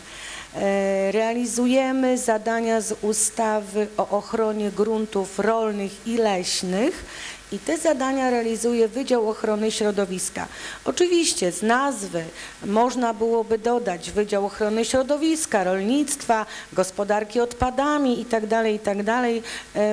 Realizujemy zadania z ustawy o ochronie gruntów rolnych i leśnych i te zadania realizuje Wydział Ochrony Środowiska. Oczywiście z nazwy można byłoby dodać Wydział Ochrony Środowiska, Rolnictwa, Gospodarki Odpadami itd., itd. E,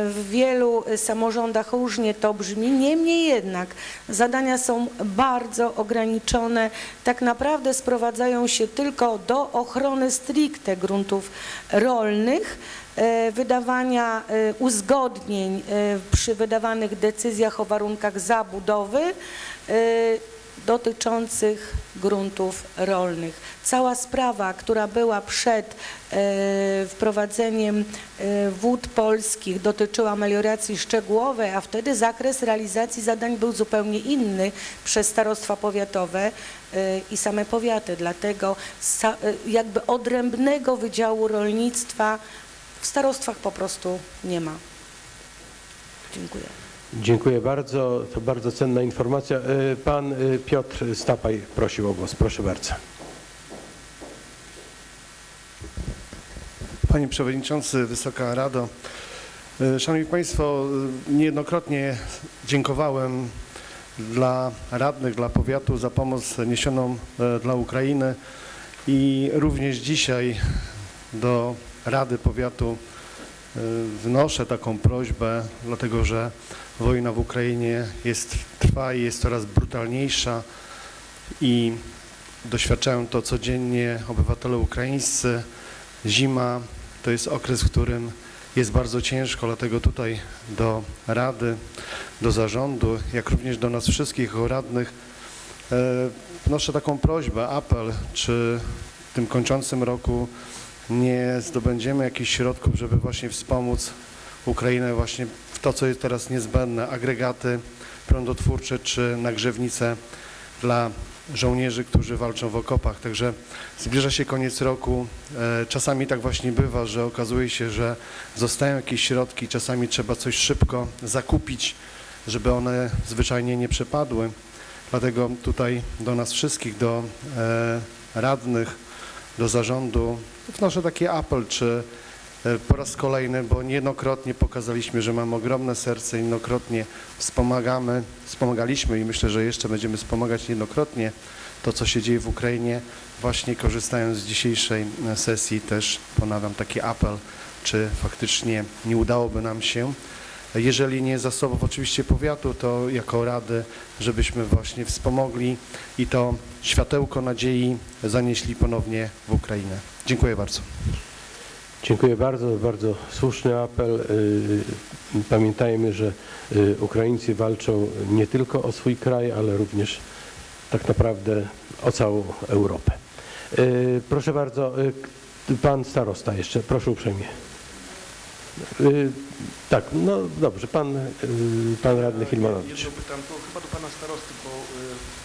W wielu samorządach różnie to brzmi, niemniej jednak zadania są bardzo ograniczone, tak naprawdę sprowadzają się tylko do ochrony stricte gruntów rolnych, wydawania e, uzgodnień e, przy wydawanych decyzjach o warunkach zabudowy e, dotyczących gruntów rolnych. Cała sprawa, która była przed e, wprowadzeniem e, wód polskich dotyczyła melioracji szczegółowej, a wtedy zakres realizacji zadań był zupełnie inny przez starostwa powiatowe e, i same powiaty. Dlatego e, jakby odrębnego Wydziału Rolnictwa w starostwach po prostu nie ma. Dziękuję. Dziękuję bardzo, to bardzo cenna informacja. E, Pan e, Piotr Stapaj prosił o głos, proszę bardzo. Panie Przewodniczący, Wysoka Rado, e, Szanowni Państwo, niejednokrotnie dziękowałem dla radnych, dla powiatu za pomoc niesioną dla Ukrainy i również dzisiaj do Rady Powiatu e, wnoszę taką prośbę, dlatego że wojna w Ukrainie jest, trwa i jest coraz brutalniejsza i doświadczają to codziennie obywatele ukraińscy. Zima to jest okres, w którym jest bardzo ciężko, dlatego tutaj do Rady, do zarządu, jak również do nas wszystkich radnych e, wnoszę taką prośbę, apel, czy w tym kończącym roku nie zdobędziemy jakichś środków, żeby właśnie wspomóc Ukrainę właśnie w to, co jest teraz niezbędne, agregaty prądotwórcze czy nagrzewnice dla żołnierzy, którzy walczą w okopach. Także zbliża się koniec roku. E, Czasami tak właśnie bywa, że okazuje się, że zostają jakieś środki, czasami trzeba coś szybko zakupić, żeby one zwyczajnie nie przepadły. Dlatego tutaj do nas wszystkich, do e, radnych do zarządu wnoszę taki apel, czy e, po raz kolejny, bo niejednokrotnie pokazaliśmy, że mamy ogromne serce, niejednokrotnie wspomagamy, wspomagaliśmy i myślę, że jeszcze będziemy wspomagać niejednokrotnie to, co się dzieje w Ukrainie. Właśnie korzystając z dzisiejszej e, sesji też ponawiam taki apel, czy faktycznie nie udałoby nam się, jeżeli nie zasobów oczywiście powiatu, to jako rady, żebyśmy właśnie wspomogli i to światełko nadziei zanieśli ponownie w Ukrainę. Dziękuję bardzo. Dziękuję bardzo, bardzo słuszny apel. Y, Pamiętajmy, że y, Ukraińcy walczą nie tylko o swój kraj, ale również tak naprawdę o całą Europę. Y, Proszę bardzo, pan starosta jeszcze, proszę uprzejmie. Tak, no dobrze, pan, pan radny Hilmanowicz. Jedno pytam, to chyba do pana starosty, bo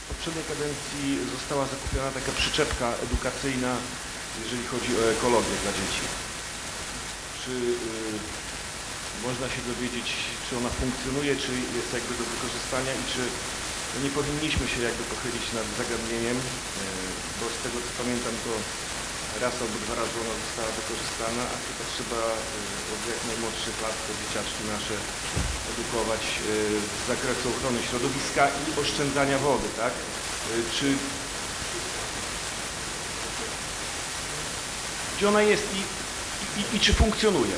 w poprzedniej kadencji została zakupiona taka przyczepka edukacyjna, jeżeli chodzi o ekologię dla dzieci. Czy y, można się dowiedzieć, czy ona funkcjonuje, czy jest jakby do wykorzystania i czy nie powinniśmy się jakby pochylić nad zagadnieniem, y, bo z tego co pamiętam to raz albo dwa razy ona została wykorzystana, a chyba trzeba y, od jak najmłodszych lat te dzieciaczki nasze edukować y, z zakresu ochrony środowiska i oszczędzania wody, tak? Y, Czy gdzie ona jest i, i, i czy funkcjonuje?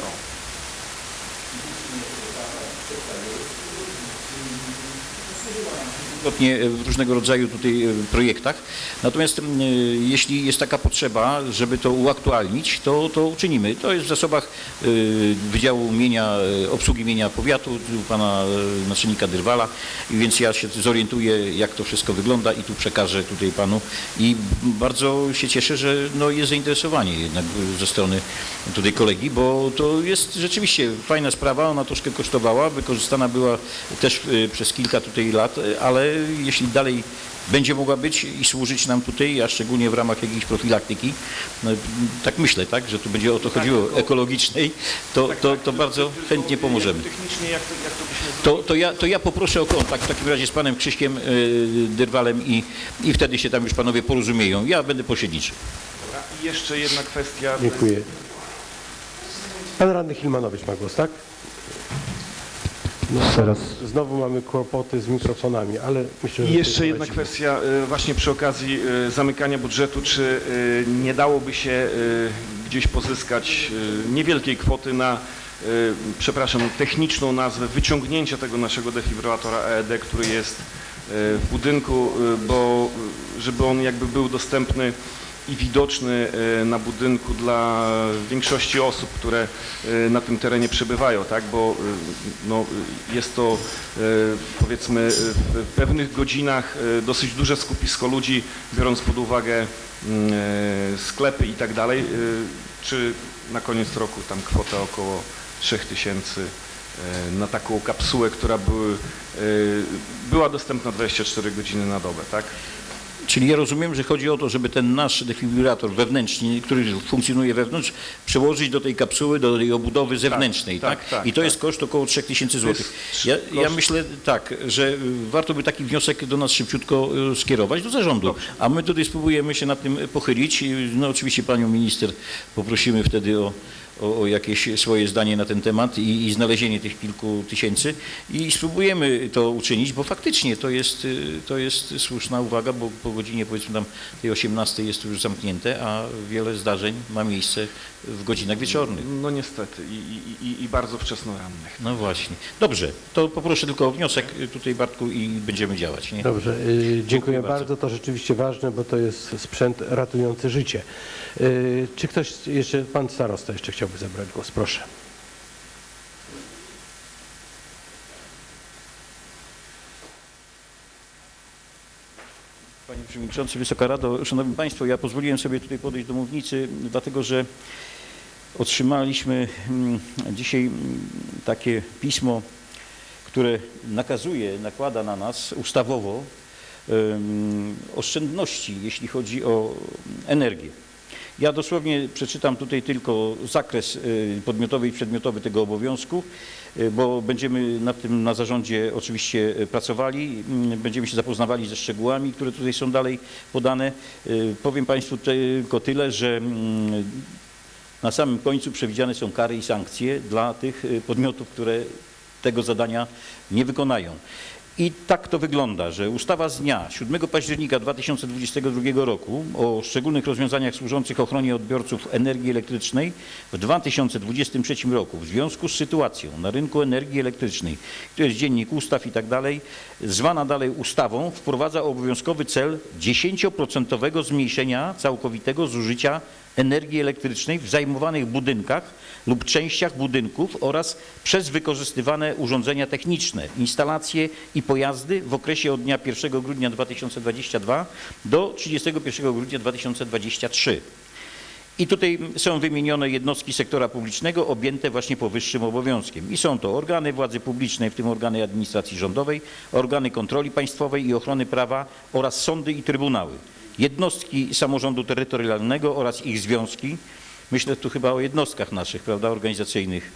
Wielokrotnie w różnego rodzaju tutaj e, projektach. Natomiast e, jeśli jest taka potrzeba, żeby to uaktualnić, to, to uczynimy. To jest w zasobach e, Wydziału Mienia, e, Obsługi Mienia Powiatu, pana e, naczelnika Dyrwala, więc ja się zorientuję, jak to wszystko wygląda i tu przekażę tutaj panu. I bardzo się cieszę, że no, jest zainteresowanie jednak ze strony tutaj kolegi, bo to jest rzeczywiście fajna sprawa, ona troszkę kosztowała, wykorzystana była też e, przez kilka tutaj lat, e, ale jeśli dalej będzie mogła być i służyć nam tutaj, a szczególnie w ramach jakiejś profilaktyki, no, tak myślę, tak, że tu będzie o to chodziło, ekologicznej, to, to, to bardzo chętnie pomożemy. Technicznie jak to, jak to byśmy To, to, ja, to ja poproszę o kontakt w takim razie z panem Krzyśkiem y, Dyrwalem i, i wtedy się tam już panowie porozumieją. Ja będę. Dobra. I jeszcze jedna kwestia. Dziękuję. Pan radny Hilmanowicz ma głos, tak? No, Teraz. Znowu mamy kłopoty z mikrofonami, ale myślę, że... I jeszcze jedna polecimy. kwestia y, właśnie przy okazji y, zamykania budżetu, czy y, nie dałoby się gdzieś pozyskać niewielkiej kwoty na, przepraszam, techniczną nazwę wyciągnięcia tego naszego defibrylatora EED, który jest w budynku, bo żeby on jakby był dostępny i widoczny y, na budynku dla większości osób, które y, na tym terenie przebywają, tak? bo y, no, jest to powiedzmy w pewnych godzinach dosyć duże skupisko ludzi, biorąc pod uwagę y, sklepy i tak dalej. Czy na koniec roku tam kwota około 3000 y, na taką kapsułę, która były, była dostępna 24 godziny na dobę, tak? Czyli ja rozumiem, że chodzi o to, żeby ten nasz defibrylator wewnętrzny, który funkcjonuje wewnątrz, przełożyć do tej kapsuły, do tej obudowy zewnętrznej, tak? tak, tak, I to tak. jest koszt około 3000 To jest zł. Ja, ja myślę tak, że warto by taki wniosek do nas szybciutko y, skierować do zarządu, a my tutaj spróbujemy się nad tym pochylić. No oczywiście panią minister poprosimy wtedy o, o, o jakieś swoje zdanie na ten temat i, i znalezienie tych kilku tysięcy i spróbujemy to uczynić, bo faktycznie to jest, y, to jest słuszna uwaga, bo po godzinie powiedzmy tam tej 18 jest to już zamknięte, a wiele zdarzeń ma miejsce w godzinach wieczornych. No niestety i, i, i, bardzo wczesnorannych. No właśnie. Dobrze, to poproszę tylko o wniosek tutaj Bartku i będziemy działać. Nie? Dobrze, y, dziękuję bardzo. bardzo. To rzeczywiście ważne, bo to jest sprzęt ratujący życie. Y, Czy ktoś jeszcze, pan starosta jeszcze chciałby zabrać głos? Proszę. Panie Przewodniczący, Wysoka Rado, Szanowni Państwo, ja pozwoliłem sobie tutaj podejść do mównicy, dlatego że otrzymaliśmy mm, dzisiaj mm, takie pismo, które nakazuje, nakłada na nas ustawowo oszczędności, jeśli chodzi o energię. Ja dosłownie przeczytam tutaj tylko zakres y, podmiotowy i przedmiotowy tego obowiązku, y, bo będziemy nad tym na zarządzie oczywiście y, pracowali, mm, będziemy się zapoznawali ze szczegółami, które tutaj są dalej podane. Powiem Państwu tylko tyle, że mm, na samym końcu przewidziane są kary i sankcje dla tych podmiotów, które tego zadania nie wykonają. I tak to wygląda, że ustawa z dnia 7 października 2022 roku o szczególnych rozwiązaniach służących ochronie odbiorców energii elektrycznej w 2023 roku w związku z sytuacją na rynku energii elektrycznej, to jest dziennik ustaw i tak dalej, zwana dalej ustawą, wprowadza obowiązkowy cel 10% zmniejszenia całkowitego zużycia energii elektrycznej w zajmowanych budynkach lub częściach budynków oraz przez wykorzystywane urządzenia techniczne, instalacje i pojazdy w okresie od dnia 1 grudnia 2022 do 31 grudnia 2023. I tutaj są wymienione jednostki sektora publicznego objęte właśnie powyższym obowiązkiem. I są to organy władzy publicznej, w tym organy administracji rządowej, organy kontroli państwowej i ochrony prawa oraz sądy i trybunały, jednostki samorządu terytorialnego oraz ich związki. Myślę tu chyba o jednostkach naszych, prawda, organizacyjnych.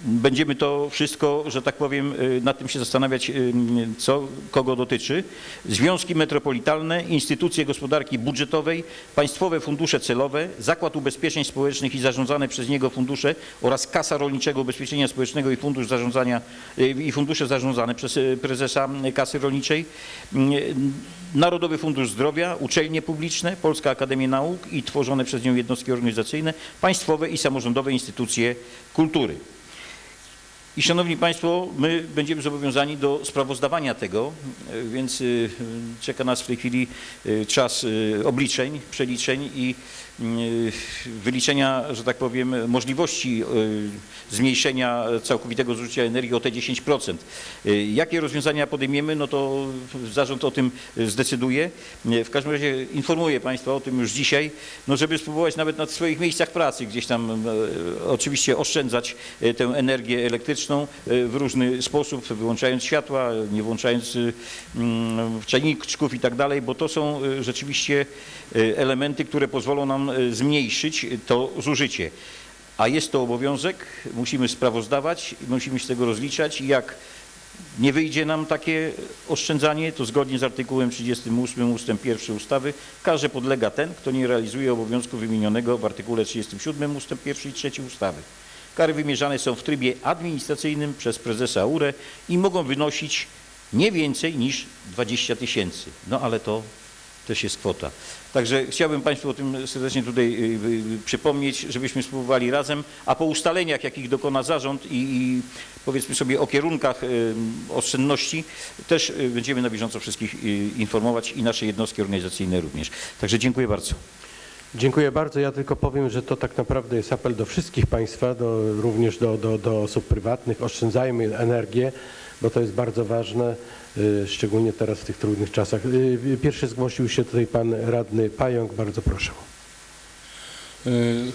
Będziemy to wszystko, że tak powiem, y, nad tym się zastanawiać, y, co kogo dotyczy. Związki metropolitalne, instytucje gospodarki budżetowej, państwowe fundusze celowe, Zakład Ubezpieczeń Społecznych i zarządzane przez niego fundusze oraz Kasa Rolniczego Ubezpieczenia Społecznego i Fundusz Zarządzania y, i fundusze zarządzane przez prezesa Kasy Rolniczej, Narodowy Fundusz Zdrowia, uczelnie publiczne, Polska Akademia Nauk i tworzone przez nią jednostki organizacyjne, państwowe i samorządowe instytucje kultury. I szanowni Państwo, my będziemy zobowiązani do sprawozdawania tego, e, więc y, czeka nas w tej chwili y, czas obliczeń, przeliczeń i wyliczenia, że tak powiem, możliwości y, zmniejszenia całkowitego zużycia energii o te 10%. Y, Jakie rozwiązania podejmiemy, no to zarząd o tym zdecyduje. Y, W każdym razie informuję Państwa o tym już dzisiaj, no żeby spróbować nawet na swoich miejscach pracy gdzieś tam oczywiście oszczędzać tę energię elektryczną w różny sposób, wyłączając światła, nie włączając y, mm, czajniczków i tak dalej, bo to są rzeczywiście elementy, które pozwolą nam e, zmniejszyć to zużycie. A jest to obowiązek, musimy sprawozdawać, musimy się z tego rozliczać i jak nie wyjdzie nam takie oszczędzanie, to zgodnie z artykułem 38 ust. 1 ustawy karze podlega ten, kto nie realizuje obowiązku wymienionego w artykule 37 ust. 1 i 3 ustawy. Kary wymierzane są w trybie administracyjnym przez prezesa URE i mogą wynosić nie więcej niż 20 tysięcy. No ale to też jest kwota. Także chciałbym Państwu o tym serdecznie tutaj y, y, przypomnieć, żebyśmy spróbowali razem, a po ustaleniach, jakich dokona zarząd i, i powiedzmy sobie o kierunkach y, oszczędności, też będziemy na bieżąco wszystkich informować i nasze jednostki organizacyjne również. Także dziękuję bardzo. Dziękuję bardzo. Ja tylko powiem, że to tak naprawdę jest apel do wszystkich Państwa, do, również do, do, do osób prywatnych. Oszczędzajmy energię, bo to jest bardzo ważne, y, szczególnie teraz w tych trudnych czasach. Y, Pierwszy zgłosił się tutaj Pan Radny Pająk. Bardzo proszę.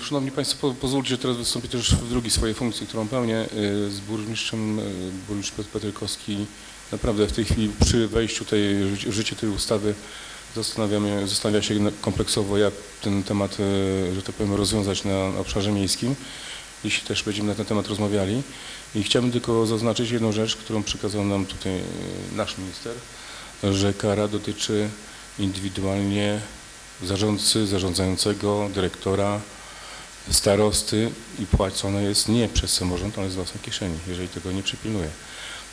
Szanowni Państwo, po- pozwólcie, teraz wystąpię też w drugiej swojej funkcji, którą pełnię z burmistrzem, burmistrz Piotr Petrykowski. Naprawdę w tej chwili przy wejściu tej, w życie tej ustawy zastanawiamy, zastanawia się kompleksowo, jak ten temat, że tak powiem, rozwiązać na obszarze miejskim. Dziś też będziemy na ten temat rozmawiali. I chciałbym tylko zaznaczyć jedną rzecz, którą przekazał nam tutaj e, nasz minister, że kara dotyczy indywidualnie zarządcy, zarządzającego, dyrektora, starosty i płacone jest nie przez samorząd, ale z własnej kieszeni, jeżeli tego nie przypilnuje.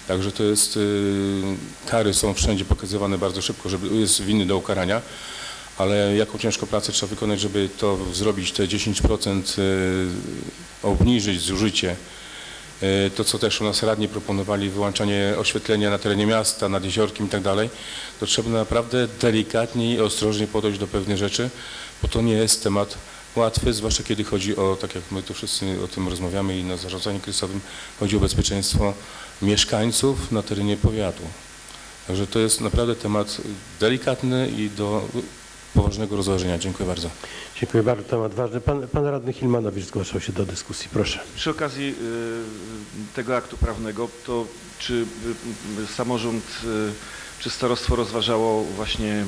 Także to jest, y, kary są wszędzie pokazywane bardzo szybko, żeby jest winny do ukarania, ale jaką ciężką pracę trzeba wykonać, żeby to zrobić, te 10% y, obniżyć zużycie. Y, To, co też u nas radni proponowali, wyłączanie oświetlenia na terenie miasta, nad jeziorkiem i tak dalej, to trzeba naprawdę delikatnie i ostrożnie podejść do pewnych rzeczy, bo to nie jest temat łatwy, zwłaszcza kiedy chodzi o, tak jak my tu wszyscy o tym rozmawiamy i na zarządzaniu kryzysowym, chodzi o bezpieczeństwo mieszkańców na terenie powiatu. Także to jest naprawdę temat delikatny i do poważnego rozważenia. Dziękuję bardzo. Dziękuję bardzo. Temat ważny. Pan, pan Radny Hilmanowicz zgłaszał się do dyskusji. Proszę. Przy okazji y, tego aktu prawnego, to czy y, y, samorząd czy starostwo rozważało właśnie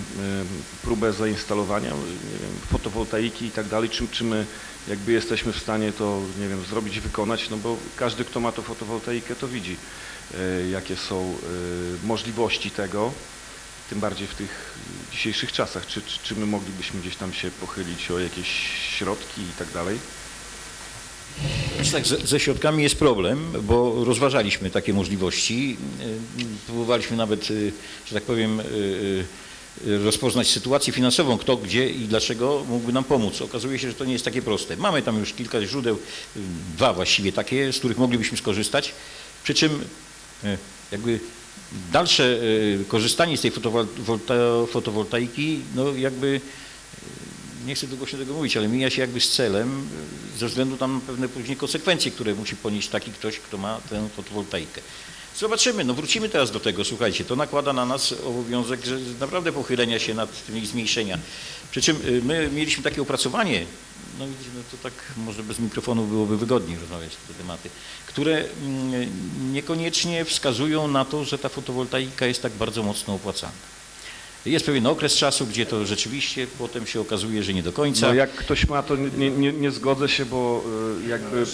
próbę zainstalowania nie wiem, fotowoltaiki i tak dalej, czy, czy my jakby jesteśmy w stanie to, nie wiem, zrobić, wykonać, no bo każdy, kto ma to fotowoltaikę, to widzi, jakie są możliwości tego, tym bardziej w tych dzisiejszych czasach. Czy, czy, czy my moglibyśmy gdzieś tam się pochylić o jakieś środki i tak dalej? Znaczy tak, ze, ze środkami jest problem, bo rozważaliśmy takie możliwości. Y, Próbowaliśmy nawet, y, że tak powiem, y, rozpoznać sytuację finansową, kto, gdzie i dlaczego mógłby nam pomóc. Okazuje się, że to nie jest takie proste. Mamy tam już kilka źródeł, dwa właściwie takie, z których moglibyśmy skorzystać, przy czym jakby dalsze y, korzystanie z tej fotowolta- fotowoltaiki, no jakby nie chcę długo się tego mówić, ale mija się jakby z celem y, ze względu tam na pewne później konsekwencje, które musi ponieść taki ktoś, kto ma tę fotowoltaikę. Zobaczymy, no wrócimy teraz do tego, słuchajcie, to nakłada na nas obowiązek że naprawdę pochylenia się nad tym i zmniejszenia. Przy czym my mieliśmy takie opracowanie, no widzicie, no to tak może bez mikrofonu byłoby wygodniej rozmawiać te tematy, które mm, niekoniecznie wskazują na to, że ta fotowoltaika jest tak bardzo mocno opłacana. Jest pewien okres czasu, gdzie to rzeczywiście potem się okazuje, że nie do końca. No jak ktoś ma, to nie, nie, nie zgodzę się, bo y, jakby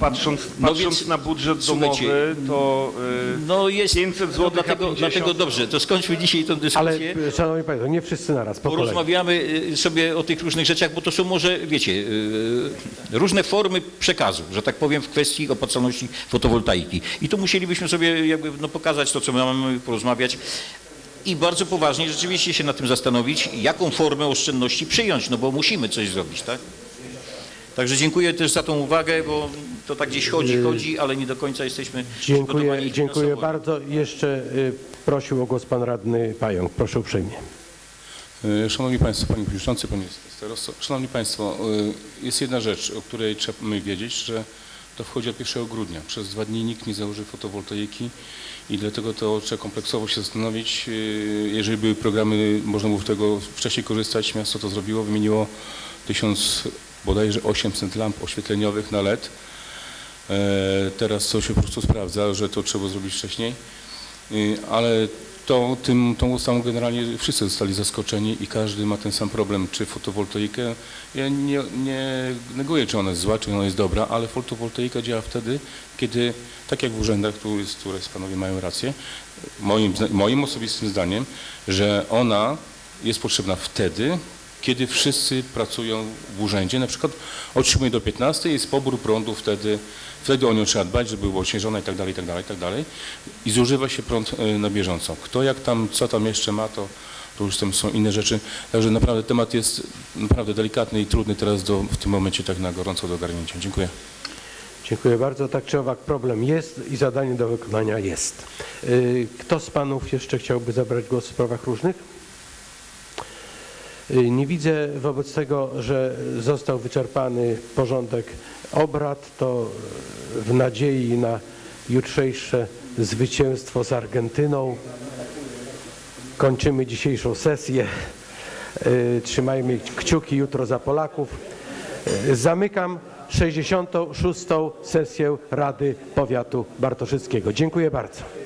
patrząc, No patrząc więc, na budżet słuchajcie, domowy, to y, No jest, 500 zł, no dlatego, dlatego dobrze, to skończmy dzisiaj tę dyskusję. Ale szanowni państwo, nie wszyscy naraz, po kolei. Porozmawiamy y, sobie o tych różnych rzeczach, bo to są może, wiecie, y, różne formy przekazu, że tak powiem, w kwestii opłacalności fotowoltaiki. I tu musielibyśmy sobie jakby no, pokazać to, co my mamy, porozmawiać. I bardzo poważnie rzeczywiście się nad tym zastanowić, jaką formę oszczędności przyjąć, no bo musimy coś zrobić, tak? Także dziękuję też za tą uwagę, bo to tak gdzieś chodzi, chodzi, ale nie do końca jesteśmy Dziękuję, dziękuję bardzo. Jeszcze y, prosił o głos pan radny Pająk. Proszę uprzejmie. E, Szanowni Państwo, Panie Przewodniczący, Panie Starosto. Szanowni Państwo, jest jedna rzecz, o której trzeba my wiedzieć, że to wchodzi od 1 grudnia. Przez dwa dni nikt nie założy fotowoltaiki i dlatego to trzeba kompleksowo się zastanowić. Jeżeli były programy, można było z tego wcześniej korzystać, miasto to zrobiło, wymieniło 1000, bodajże 800 lamp oświetleniowych na LED. E, Teraz to się po prostu sprawdza, że to trzeba zrobić wcześniej. Y, ale to, tym, tą ustawą generalnie wszyscy zostali zaskoczeni i każdy ma ten sam problem, czy fotowoltaikę. Ja nie, nie neguję, czy ona jest zła, czy ona jest dobra, ale fotowoltaika działa wtedy, kiedy, tak jak w urzędach, tu jest, które panowie mają rację, moim, moim osobistym zdaniem, że ona jest potrzebna wtedy, kiedy wszyscy pracują w urzędzie, na przykład od 7 do 15 jest pobór prądu wtedy, wtedy o nią trzeba dbać, żeby było odśnieżone i tak dalej, i tak dalej, i tak dalej. I zużywa się prąd e, na bieżąco. Kto jak tam, co tam jeszcze ma, to, to już tam są inne rzeczy. Także naprawdę temat jest naprawdę delikatny i trudny teraz do, w tym momencie tak na gorąco do ogarnięcia. Dziękuję. Dziękuję bardzo. Tak czy owak problem jest i zadanie do wykonania jest. Y, Kto z panów jeszcze chciałby zabrać głos w sprawach różnych? Y, Nie widzę wobec tego, że został wyczerpany porządek obrad, to y, w nadziei na jutrzejsze zwycięstwo z Argentyną kończymy dzisiejszą sesję. Y, Trzymajmy kciuki jutro za Polaków. Zamykam 66. sesję Rady Powiatu Bartoszyckiego. Dziękuję bardzo.